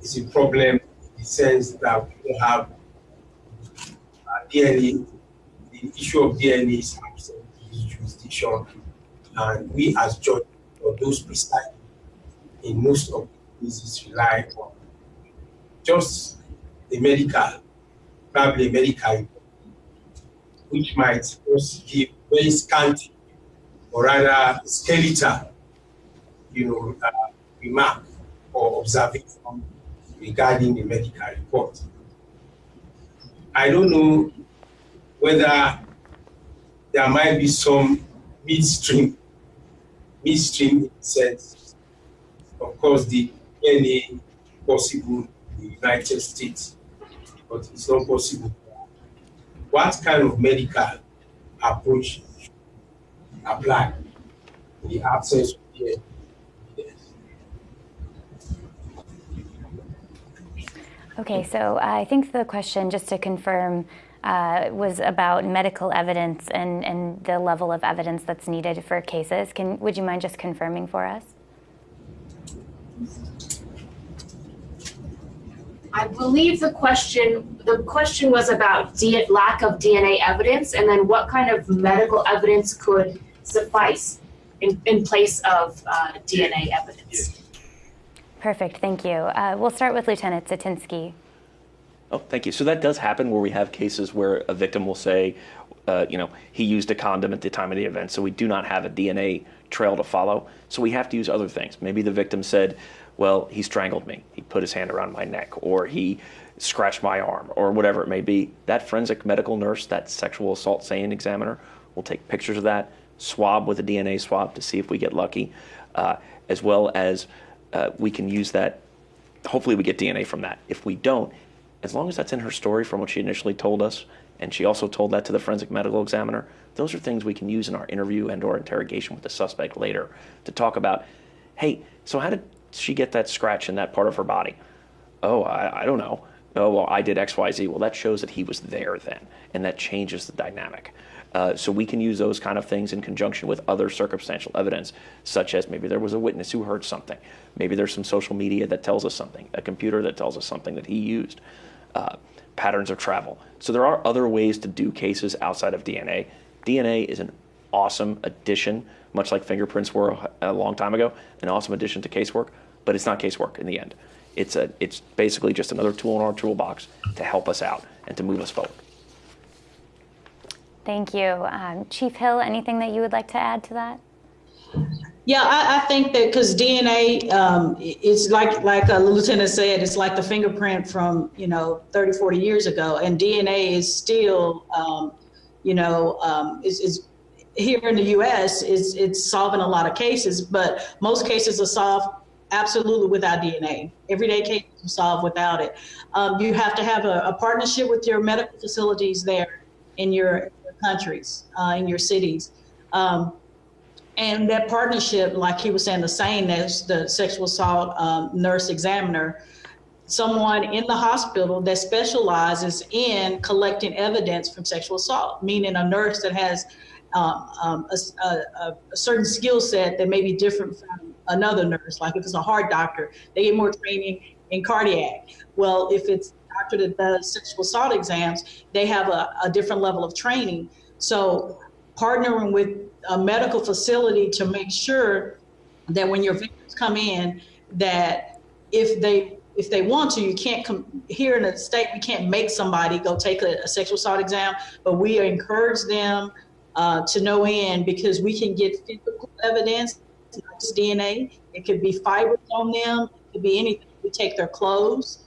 is a problem in the sense that we have uh, DNA. The issue of DNA is absent in jurisdiction, and we as judges or those presiding in most of the cases rely on just a medical, probably medical, which might just give very scanty or rather skeletal, you know, uh, remark or observation regarding the medical report. I don't know whether there might be some midstream, midstream sense. Of course, the DNA possible in the United States, but it's not possible. What kind of medical approach apply in the absence of DNA? Okay, so I think the question, just to confirm, uh, was about medical evidence and, and the level of evidence that's needed for cases. Can, would you mind just confirming for us? I believe the question the question was about D- lack of DNA evidence, and then what kind of medical evidence could suffice in, in place of uh, DNA evidence. Perfect, thank you. Uh, we'll start with Lieutenant Satinsky. Oh, thank you. So that does happen where we have cases where a victim will say, uh, you know, he used a condom at the time of the event, so we do not have a DNA trail to follow. So we have to use other things. Maybe the victim said, well, he strangled me. He put his hand around my neck, or he scratched my arm, or whatever it may be. That forensic medical nurse, that sexual assault SANE examiner, will take pictures of that, swab with a DNA swab to see if we get lucky, uh, as well as uh, we can use that. Hopefully, we get DNA from that. If we don't, as long as that's in her story from what she initially told us, and she also told that to the forensic medical examiner, those are things we can use in our interview and or interrogation with the suspect later to talk about, hey, so how did she get that scratch in that part of her body? Oh, I, I don't know. Oh, well, I did X, Y, Z. Well, that shows that he was there then, and that changes the dynamic. Uh, so we can use those kind of things in conjunction with other circumstantial evidence, such as maybe there was a witness who heard something. Maybe there's some social media that tells us something, a computer that tells us something that he used uh, patterns of travel. So there are other ways to do cases outside of DNA. DNA is an awesome addition, much like fingerprints were a long time ago, an awesome addition to casework, but it's not casework in the end. It's, a, it's basically just another tool in our toolbox to help us out and to move us forward. Thank you. Um, Chief Hill, anything that you would like to add to that? Yeah, I, I think that because DNA, um, it's like like a lieutenant said, it's like the fingerprint from you know 30, 40 years ago, and DNA is still, um, you know, um, is, is here in the U.S. is it's solving a lot of cases, but most cases are solved absolutely without DNA. Everyday cases are solved without it. Um, you have to have a, a, partnership with your medical facilities there in your countries, uh, in your cities. Um, and that partnership, like he was saying, the SANE as the sexual assault um, nurse examiner, someone in the hospital that specializes in collecting evidence from sexual assault, meaning a nurse that has um, um, a, a, a, certain skill set that may be different from another nurse. Like if it's a heart doctor, they get more training in cardiac. Well, if it's doctor that does sexual assault exams, they have a, a different level of training. So partnering with a medical facility to make sure that when your victims come in, that if they if they want to, you can't come here in the state. We can't make somebody go take a, a sexual assault exam, but we encourage them uh, to no end because we can get physical evidence, not just DNA. It could be fibers on them. It could be anything. We take their clothes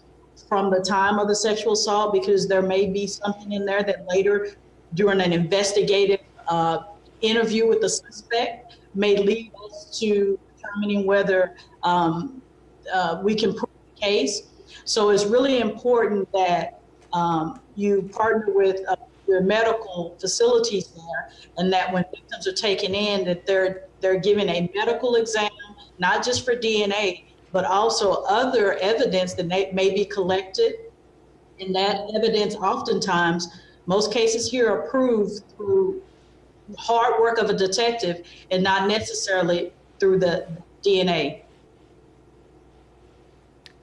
from the time of the sexual assault because there may be something in there that later, during an investigative uh, interview with the suspect, may lead us to determining whether um, uh, we can prove the case. So it's really important that um, you partner with uh, your medical facilities there, and that when victims are taken in, that they're they're given a medical exam, not just for DNA, but also other evidence that may, be collected. And that evidence, oftentimes, most cases here are proved through hard work of a detective and not necessarily through the DNA.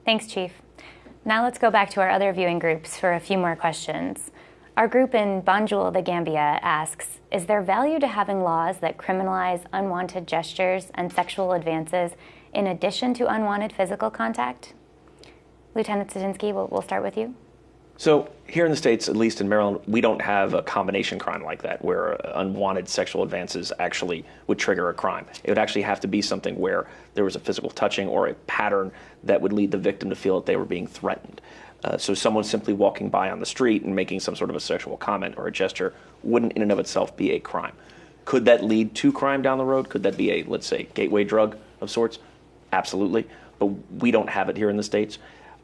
Thanks, Chief. Now let's go back to our other viewing groups for a few more questions. Our group in Banjul, the Gambia, asks, is there value to having laws that criminalize unwanted gestures and sexual advances in addition to unwanted physical contact? Lieutenant Satinsky, we'll, we'll start with you. So here in the States, at least in Maryland, we don't have a combination crime like that where unwanted sexual advances actually would trigger a crime. It would actually have to be something where there was a physical touching or a pattern that would lead the victim to feel that they were being threatened. Uh, so someone simply walking by on the street and making some sort of a sexual comment or a gesture wouldn't in and of itself be a crime. Could that lead to crime down the road? Could that be a, let's say, gateway drug of sorts? Absolutely. But we don't have it here in the States.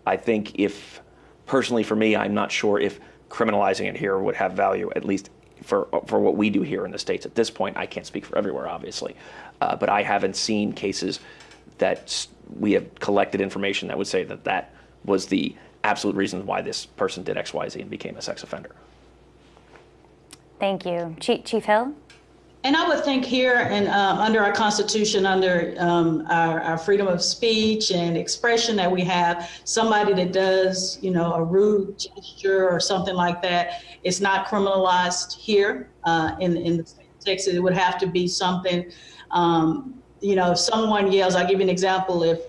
I think if, personally for me, I'm not sure if criminalizing it here would have value, at least for, for what we do here in the States. At this point, I can't speak for everywhere, obviously. Uh, but I haven't seen cases that we have collected information that would say that that was the absolute reason why this person did X, Y, Z and became a sex offender. Thank you. Chief, Chief Hill? And I would think here and um, under our Constitution, under um, our, our, freedom of speech and expression that we have, somebody that does, you know, a rude gesture or something like that, it's not criminalized here uh, in, in Texas. It would have to be something, um, you know, if someone yells, I'll give you an example. If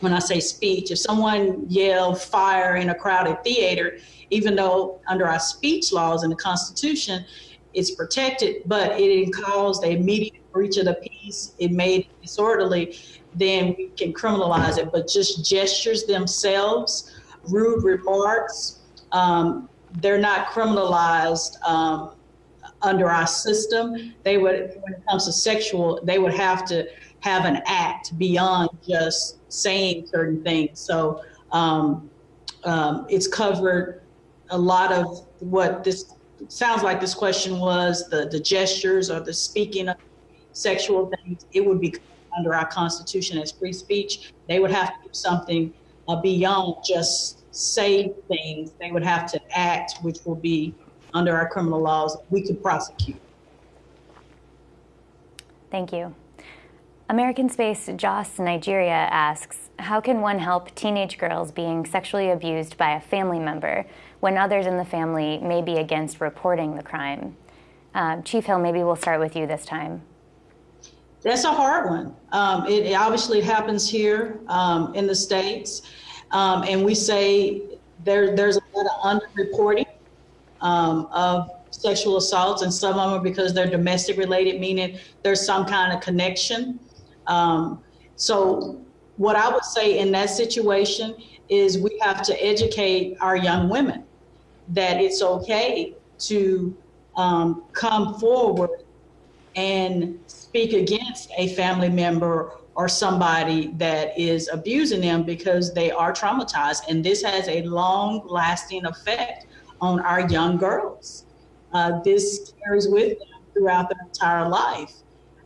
when I say speech, if someone yelled fire in a crowded theater, even though under our speech laws in the Constitution, it's protected, but it caused a immediate breach of the peace, it made it disorderly, then we can criminalize it. But just gestures themselves, rude remarks, um, they're not criminalized um, under our system. They would, when it comes to sexual, they would have to have an act beyond just saying certain things. So um, um, it's covered a lot of what this sounds like this question was the, the gestures or the speaking of sexual things. It would be under our Constitution as free speech. They would have to do something uh, beyond just say things. They would have to act, which will be under our criminal laws. We could prosecute. Thank you. American Space Jos Nigeria asks, how can one help teenage girls being sexually abused by a family member when others in the family may be against reporting the crime? Uh, Chief Hill, maybe we'll start with you this time. That's a hard one. Um, it, obviously happens here um, in the States. Um, and we say there, there's a lot of underreporting um, of sexual assaults, and some of them are because they're domestic related, meaning there's some kind of connection. Um, so what I would say in that situation is we have to educate our young women that it's okay to um, come forward and speak against a family member or somebody that is abusing them because they are traumatized. And this has a long lasting effect on our young girls. Uh, this carries with them throughout their entire life.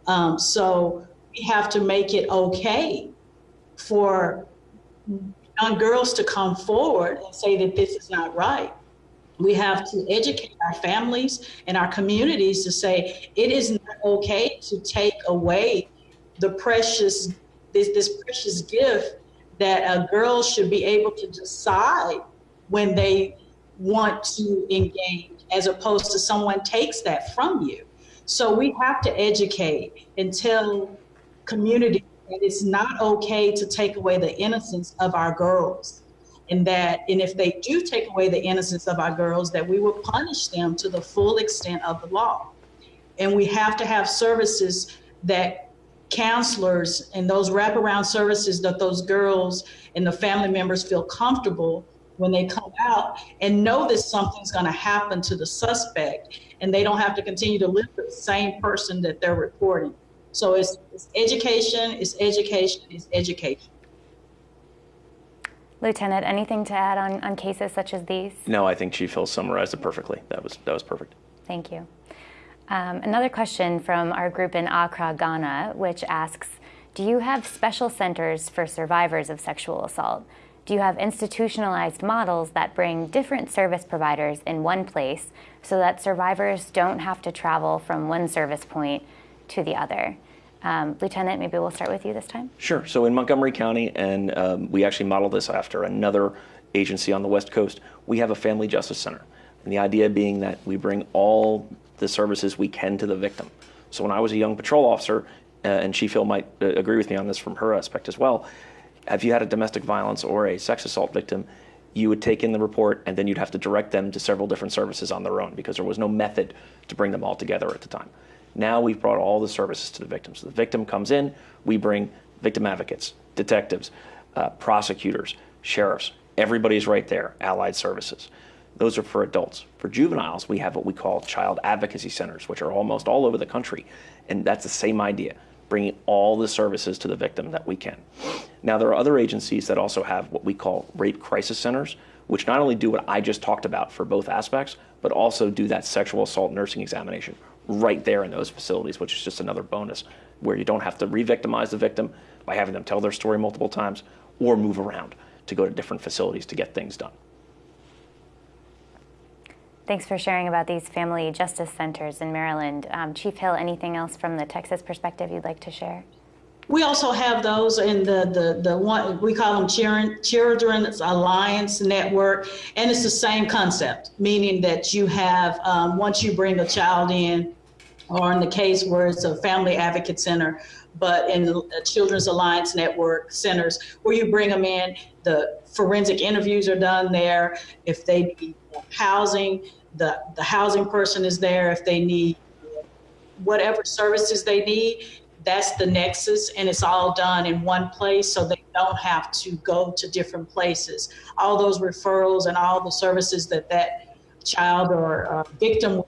Um, so we have to make it okay for young girls to come forward and say that this is not right. We have to educate our families and our communities to say it is not okay to take away the precious this this precious gift that a girl should be able to decide when they want to engage as opposed to someone takes that from you. So we have to educate and tell community that it's not okay to take away the innocence of our girls. And that, and if they do take away the innocence of our girls, that we will punish them to the full extent of the law. And we have to have services that counselors and those wraparound services that those girls and the family members feel comfortable when they come out and know that something's going to happen to the suspect and they don't have to continue to live with the same person that they're reporting. So it's, it's education, it's education, it's education. Lieutenant, anything to add on, on cases such as these? No, I think Chief Hill summarized it perfectly. That was, that was perfect. Thank you. Um, another question from our group in Accra, Ghana, which asks, do you have special centers for survivors of sexual assault? Do you have institutionalized models that bring different service providers in one place so that survivors don't have to travel from one service point to the other? Um, Lieutenant, maybe we'll start with you this time. Sure. So in Montgomery County, and um, we actually model this after another agency on the West Coast, we have a family justice center. And the idea being that we bring all the services we can to the victim. So when I was a young patrol officer, uh, and Chief Hill might uh, agree with me on this from her aspect as well, if you had a domestic violence or a sex assault victim, you would take in the report and then you'd have to direct them to several different services on their own because there was no method to bring them all together at the time. Now we've brought all the services to the victim. So the victim comes in, we bring victim advocates, detectives, uh, prosecutors, sheriffs, everybody's right there, allied services. Those are for adults. For juveniles, we have what we call child advocacy centers, which are almost all over the country. And that's the same idea bringing all the services to the victim that we can. Now, there are other agencies that also have what we call rape crisis centers, which not only do what I just talked about for both aspects, but also do that sexual assault nursing examination right there in those facilities, which is just another bonus where you don't have to re victimize the victim by having them tell their story multiple times or move around to go to different facilities to get things done. Thanks for sharing about these family justice centers in Maryland. Um, Chief Hill, anything else from the Texas perspective you'd like to share? We also have those in the, the, the one, we call them Children, Children's Alliance Network, and it's the same concept, meaning that you have, um, once you bring a child in, or in the case where it's a family advocate center, but in the Children's Alliance Network centers, where you bring them in, the forensic interviews are done there. If they need housing, the, the housing person is there. If they need whatever services they need, that's the nexus and it's all done in one place so they don't have to go to different places. All those referrals and all the services that that child or uh, victim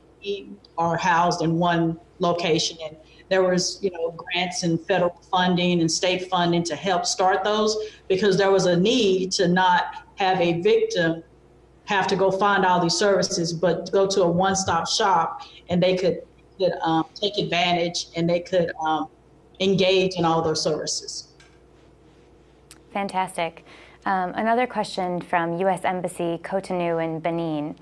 are housed in one location. And there was, you know, grants and federal funding and state funding to help start those because there was a need to not have a victim have to go find all these services, but go to a one-stop shop and they could, could um, take advantage and they could um, engage in all those services. Fantastic. Um, another question from U.S. Embassy Cotonou in Benin.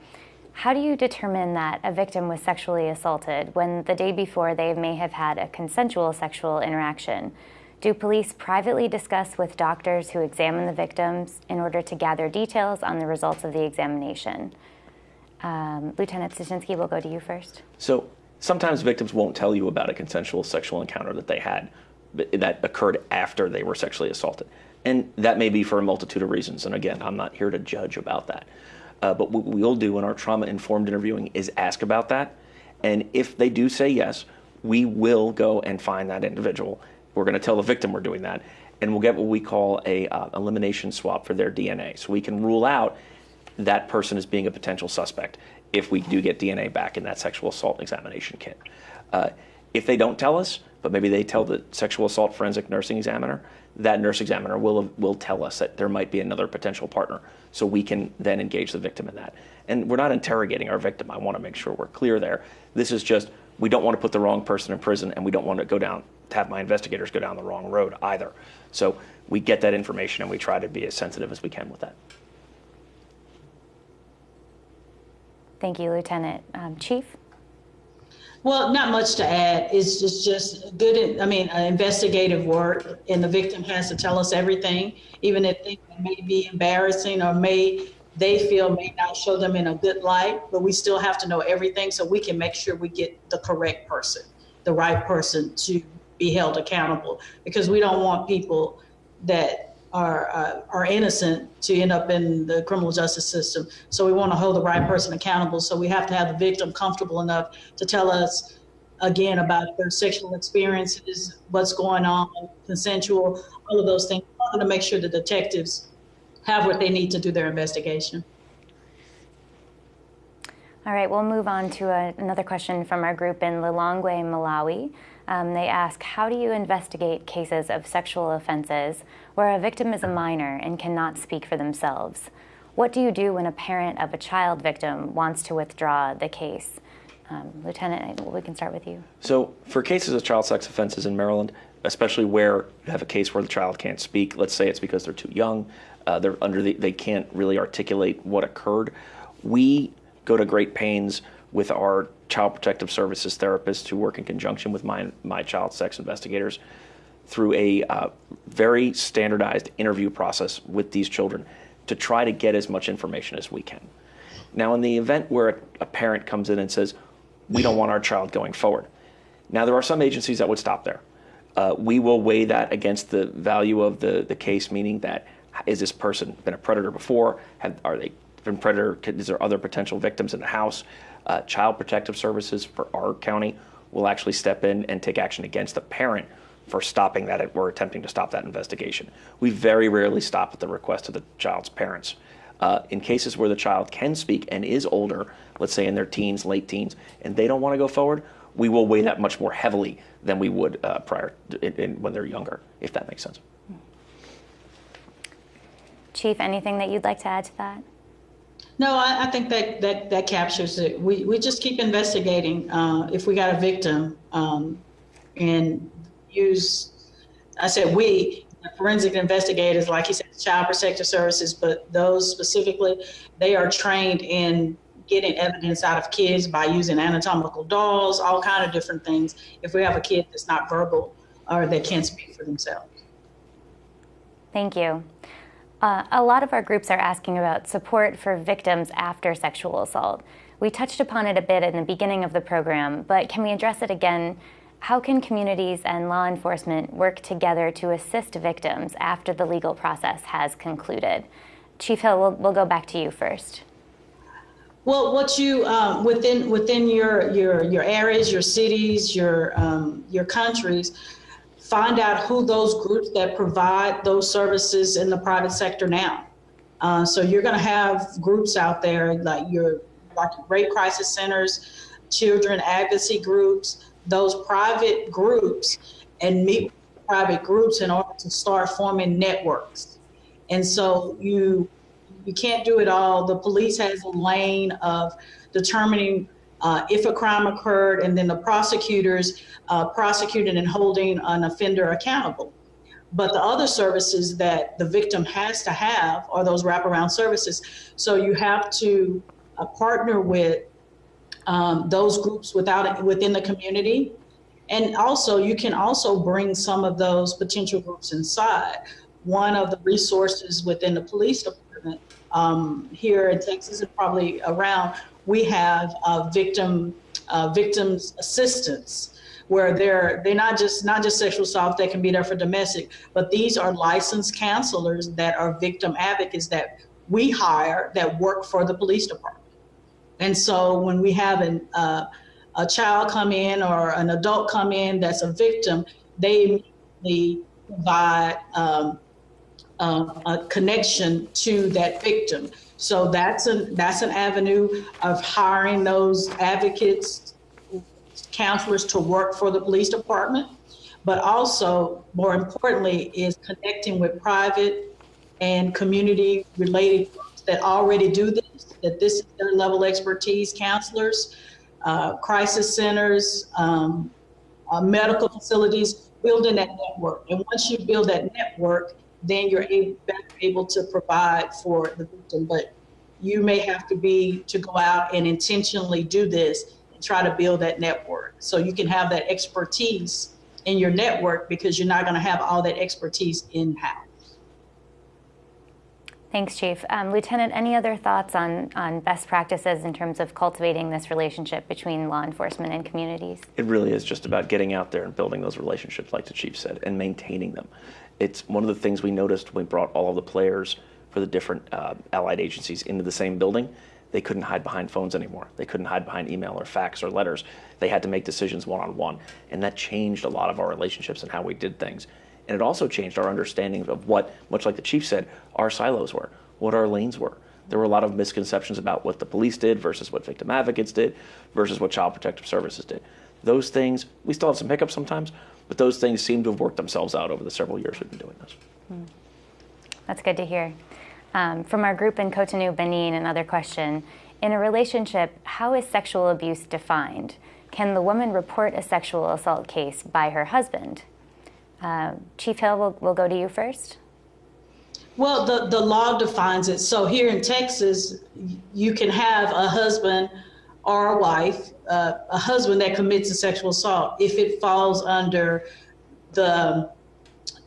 How do you determine that a victim was sexually assaulted when the day before they may have had a consensual sexual interaction? Do police privately discuss with doctors who examine the victims in order to gather details on the results of the examination? Um, Lieutenant Stachinsky, we'll go to you first. So sometimes victims won't tell you about a consensual sexual encounter that they had that occurred after they were sexually assaulted. And that may be for a multitude of reasons. And again, I'm not here to judge about that. Uh, but what we'll do in our trauma informed interviewing is ask about that. And if they do say yes, we will go and find that individual. We're going to tell the victim we're doing that. And we'll get what we call a uh, elimination swab for their DNA. So we can rule out that person as being a potential suspect if we do get DNA back in that sexual assault examination kit. Uh, If they don't tell us, but maybe they tell the sexual assault forensic nursing examiner, that nurse examiner will, will tell us that there might be another potential partner. So we can then engage the victim in that. And we're not interrogating our victim. I want to make sure we're clear there. This is just, we don't want to put the wrong person in prison and we don't want to go down, to have my investigators go down the wrong road either. So we get that information and we try to be as sensitive as we can with that. Thank you, Lieutenant. Um, Chief? Well, not much to add. It's just, just good, I mean, uh, investigative work, and the victim has to tell us everything, even if things may be embarrassing or may, they feel may not show them in a good light, but we still have to know everything so we can make sure we get the correct person, the right person to be held accountable. Because we don't want people that are, uh, are innocent to end up in the criminal justice system. So we want to hold the right person accountable. So we have to have the victim comfortable enough to tell us again about their sexual experiences, what's going on, consensual, all of those things. To make sure the detectives have what they need to do their investigation. All right, we'll move on to a, another question from our group in Lilongwe, Malawi. Um, they ask, how do you investigate cases of sexual offenses where a victim is a minor and cannot speak for themselves? What do you do when a parent of a child victim wants to withdraw the case? Um, Lieutenant, we can start with you. So for cases of child sex offenses in Maryland, especially where you have a case where the child can't speak, let's say it's because they're too young, uh, they're under the, they can't really articulate what occurred, we go to great pains with our child protective services therapists who work in conjunction with my, my child sex investigators through a uh, very standardized interview process with these children to try to get as much information as we can. Now, in the event where a, parent comes in and says, we don't want our child going forward. Now, there are some agencies that would stop there. Uh, we will weigh that against the value of the, the case, meaning that is this person been a predator before? Have, are they been predator? Is there other potential victims in the house? Uh, Child Protective Services for our county will actually step in and take action against the parent for stopping that or attempting to stop that investigation. We very rarely stop at the request of the child's parents. Uh, in cases where the child can speak and is older, let's say in their teens, late teens, and they don't want to go forward, we will weigh that much more heavily than we would uh, prior in, in, when they're younger, if that makes sense. Chief, anything that you'd like to add to that? No, I, I, think that, that that captures it. We, we just keep investigating. Uh, if we got a victim um, and use, I said we, forensic investigators, like you said, child protective services, but those specifically, they are trained in getting evidence out of kids by using anatomical dolls, all kind of different things. If we have a kid that's not verbal or that can't speak for themselves. Thank you. Uh, a lot of our groups are asking about support for victims after sexual assault. We touched upon it a bit in the beginning of the program, but can we address it again? How can communities and law enforcement work together to assist victims after the legal process has concluded? Chief Hill, we'll, we'll go back to you first. Well, what you um, within within your your your areas, your cities, your um, your countries, find out who those groups that provide those services in the private sector now. Uh, so you're going to have groups out there like your like rape crisis centers, children advocacy groups, those private groups, and meet private groups in order to start forming networks. And so you you can't do it all. The police has a lane of determining uh, if a crime occurred, and then the prosecutors uh, prosecuting and holding an offender accountable. But the other services that the victim has to have are those wraparound services. So you have to uh, partner with um, those groups without within the community. And also, you can also bring some of those potential groups inside. One of the resources within the police department um, here in Texas and probably around we have uh, victim uh, victims assistance where they're they're not just not just sexual assault they can be there for domestic but these are licensed counselors that are victim advocates that we hire that work for the police department. And so when we have an, uh, a child come in or an adult come in that's a victim they immediately provide um, uh, a connection to that victim so that's an that's an avenue of hiring those advocates counselors to work for the police department, but also, more importantly, is connecting with private and community related groups that already do this, that this is their level expertise, counselors, uh, crisis centers, um, uh, medical facilities, building that network. And once you build that network, then you're able, able to provide for the victim. But you may have to be to go out and intentionally do this and try to build that network. So you can have that expertise in your network because you're not going to have all that expertise in house. Thanks, Chief. Um, Lieutenant, any other thoughts on, on best practices in terms of cultivating this relationship between law enforcement and communities? It really is just about getting out there and building those relationships, like the Chief said, and maintaining them. It's one of the things we noticed when we brought all of the players for the different uh, allied agencies into the same building. They couldn't hide behind phones anymore. They couldn't hide behind email or fax or letters. They had to make decisions one on one. And that changed a lot of our relationships and how we did things. And it also changed our understanding of what, much like the chief said, our silos were, what our lanes were. There were a lot of misconceptions about what the police did versus what victim advocates did versus what child protective services did. Those things, we still have some hiccups sometimes, but those things seem to have worked themselves out over the several years we've been doing this. Hmm. That's good to hear. Um, from our group in Cotonou, Benin, another question. In a relationship, how is sexual abuse defined? Can the woman report a sexual assault case by her husband? Uh, Chief Hill, we'll, we'll go to you first. Well, the, the law defines it. So here in Texas, you can have a husband or a wife, uh, a husband that commits a sexual assault if it falls under the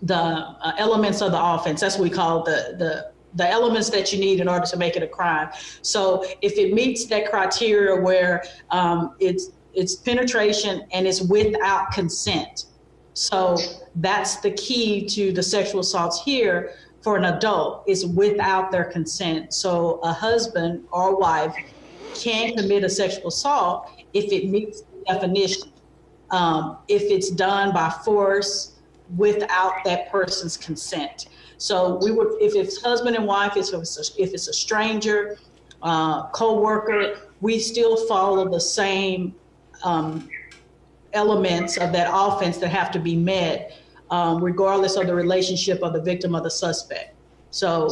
the uh, elements of the offense. That's what we call the the the elements that you need in order to make it a crime. So if it meets that criteria where um, it's it's penetration and it's without consent, so that's the key to the sexual assaults here for an adult is without their consent. So a husband or wife can commit a sexual assault if it meets the definition. Um, if it's done by force without that person's consent. So we would, if it's husband and wife, if it's a, if it's a stranger, uh, co-worker, we still follow the same um, elements of that offense that have to be met um, regardless of the relationship of the victim or the suspect. So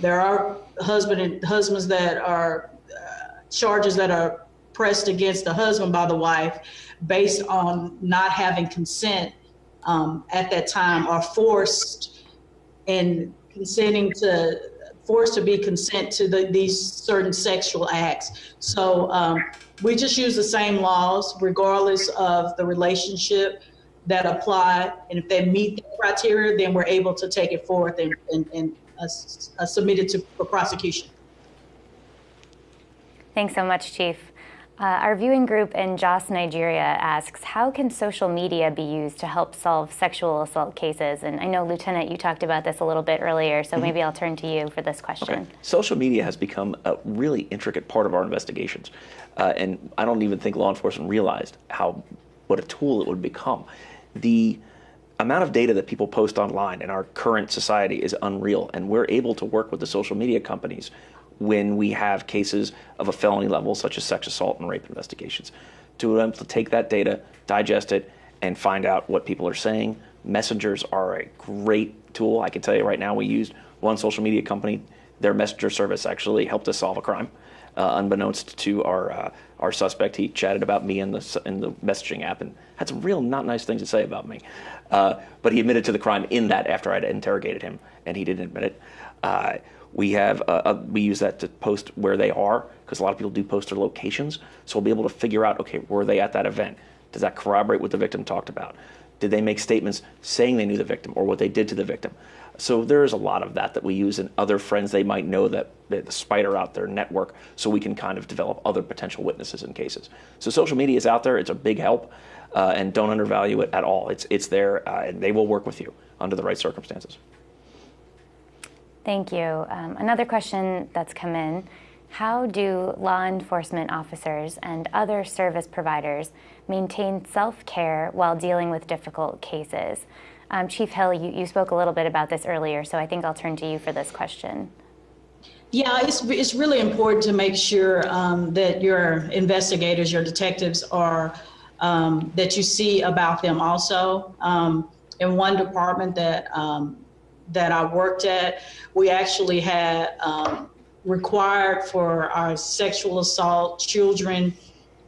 there are husband and husbands that are charges that are pressed against the husband by the wife based on not having consent um, at that time are forced and consenting to forced to be consent to the, these certain sexual acts. So um, we just use the same laws regardless of the relationship that apply. And if they meet the criteria, then we're able to take it forth and, and, and uh, uh, submit it to, for prosecution. Thanks so much, Chief. Uh, our viewing group in Jos, Nigeria asks, how can social media be used to help solve sexual assault cases? And I know, Lieutenant, you talked about this a little bit earlier, so mm -hmm. maybe I'll turn to you for this question. Okay. Social media has become a really intricate part of our investigations. Uh, and I don't even think law enforcement realized how, what a tool it would become the amount of data that people post online in our current society is unreal, and we're able to work with the social media companies when we have cases of a felony level, such as sex assault and rape investigations, to them to take that data, digest it, and find out what people are saying. Messengers are a great tool. I can tell you right now, we used one social media company. Their messenger service actually helped us solve a crime, uh, unbeknownst to our uh, our suspect. He chatted about me in the in the messaging app and had some real not nice things to say about me. Uh, but he admitted to the crime in that after I'd interrogated him, and he didn't admit it. We have uh, uh we use that to post where they are because a lot of people do post their locations, so we'll be able to figure out okay were they at that event? Does that corroborate what the victim talked about? Did they make statements saying they knew the victim or what they did to the victim? So there's a lot of that that we use in other friends they might know that, that the spider out their network so we can kind of develop other potential witnesses in cases. So social media is out there. It's a big help. Uh, and don't undervalue it at all. It's, it's there, uh, and they will work with you under the right circumstances. Thank you. Um, another question that's come in How do law enforcement officers and other service providers maintain self care while dealing with difficult cases? Um, Chief Hill, you, you spoke a little bit about this earlier, so I think I'll turn to you for this question. Yeah, it's, it's really important to make sure um, that your investigators, your detectives are um, that you see about them also. Um, in one department that um, that I worked at, we actually had um, required for our sexual assault, children,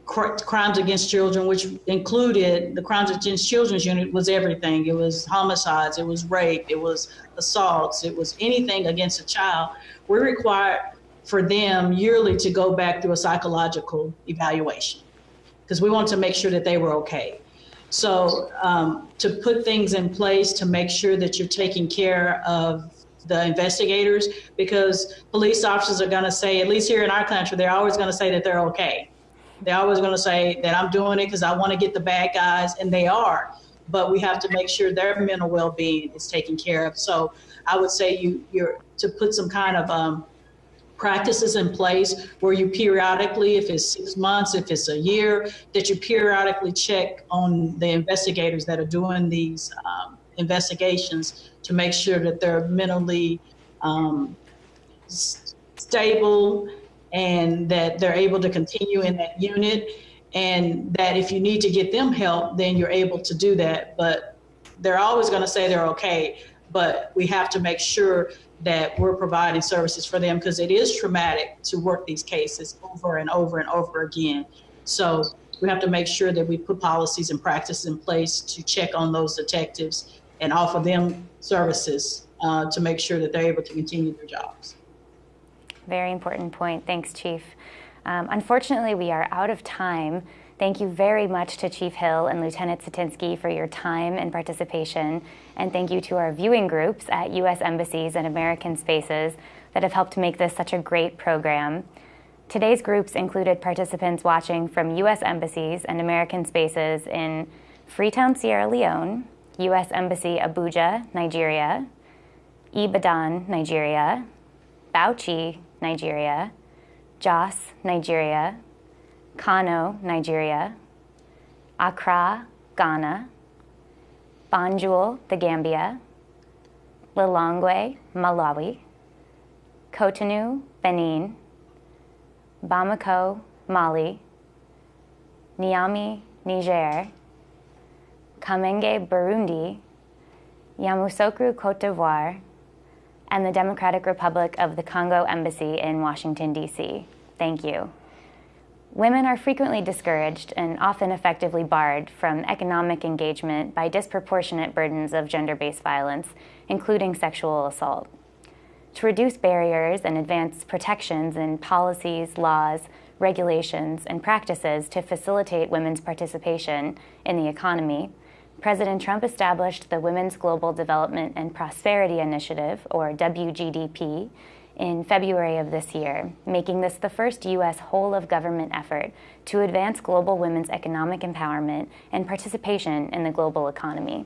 cr- crimes against children, which included the crimes against children's unit was everything. It was homicides, it was rape, it was assaults, it was anything against a child. We're required for them yearly to go back through a psychological evaluation because we want to make sure that they were okay. So um, to put things in place to make sure that you're taking care of the investigators, because police officers are going to say, at least here in our country, they're always going to say that they're okay. They're always going to say that I'm doing it because I want to get the bad guys, and they are. But we have to make sure their mental well-being is taken care of. So I would say you you're to put some kind of um, practices in place where you periodically, if it's six months, if it's a year, that you periodically check on the investigators that are doing these um, investigations to make sure that they're mentally um, stable and that they're able to continue in that unit. And that if you need to get them help then you're able to do that. But they're always going to say they're okay. But we have to make sure that we're providing services for them because it is traumatic to work these cases over and over and over again. So we have to make sure that we put policies and practices in place to check on those detectives and offer them services uh, to make sure that they're able to continue their jobs. Very important point. Thanks, Chief. Um, unfortunately, we are out of time. Thank you very much to Chief Hill and Lieutenant Satinsky for your time and participation. And thank you to our viewing groups at U.S. embassies and American spaces that have helped make this such a great program. Today's groups included participants watching from U.S. embassies and American spaces in Freetown, Sierra Leone, U.S. Embassy Abuja, Nigeria, Ibadan, Nigeria, Bauchi, Nigeria, Jos, Nigeria, Kano, Nigeria, Accra, Ghana, Banjul, the Gambia, Lilongwe, Malawi, Cotonou, Benin, Bamako, Mali, Niamey, Niger, Kamenge, Burundi, Yamoussoukro, Cote d'Ivoire, and the Democratic Republic of the Congo Embassy in Washington, D.C. Thank you. Women are frequently discouraged and often effectively barred from economic engagement by disproportionate burdens of gender-based violence, including sexual assault. To reduce barriers and advance protections in policies, laws, regulations, and practices to facilitate women's participation in the economy, President Trump established the Women's Global Development and Prosperity Initiative, or WGDP, in February of this year, making this the first U.S. whole of government effort to advance global women's economic empowerment and participation in the global economy.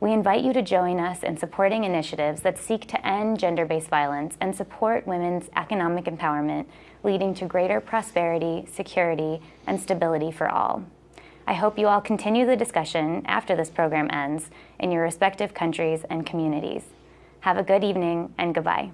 We invite you to join us in supporting initiatives that seek to end gender based violence and support women's economic empowerment, leading to greater prosperity, security, and stability for all. I hope you all continue the discussion after this program ends in your respective countries and communities. Have a good evening and goodbye.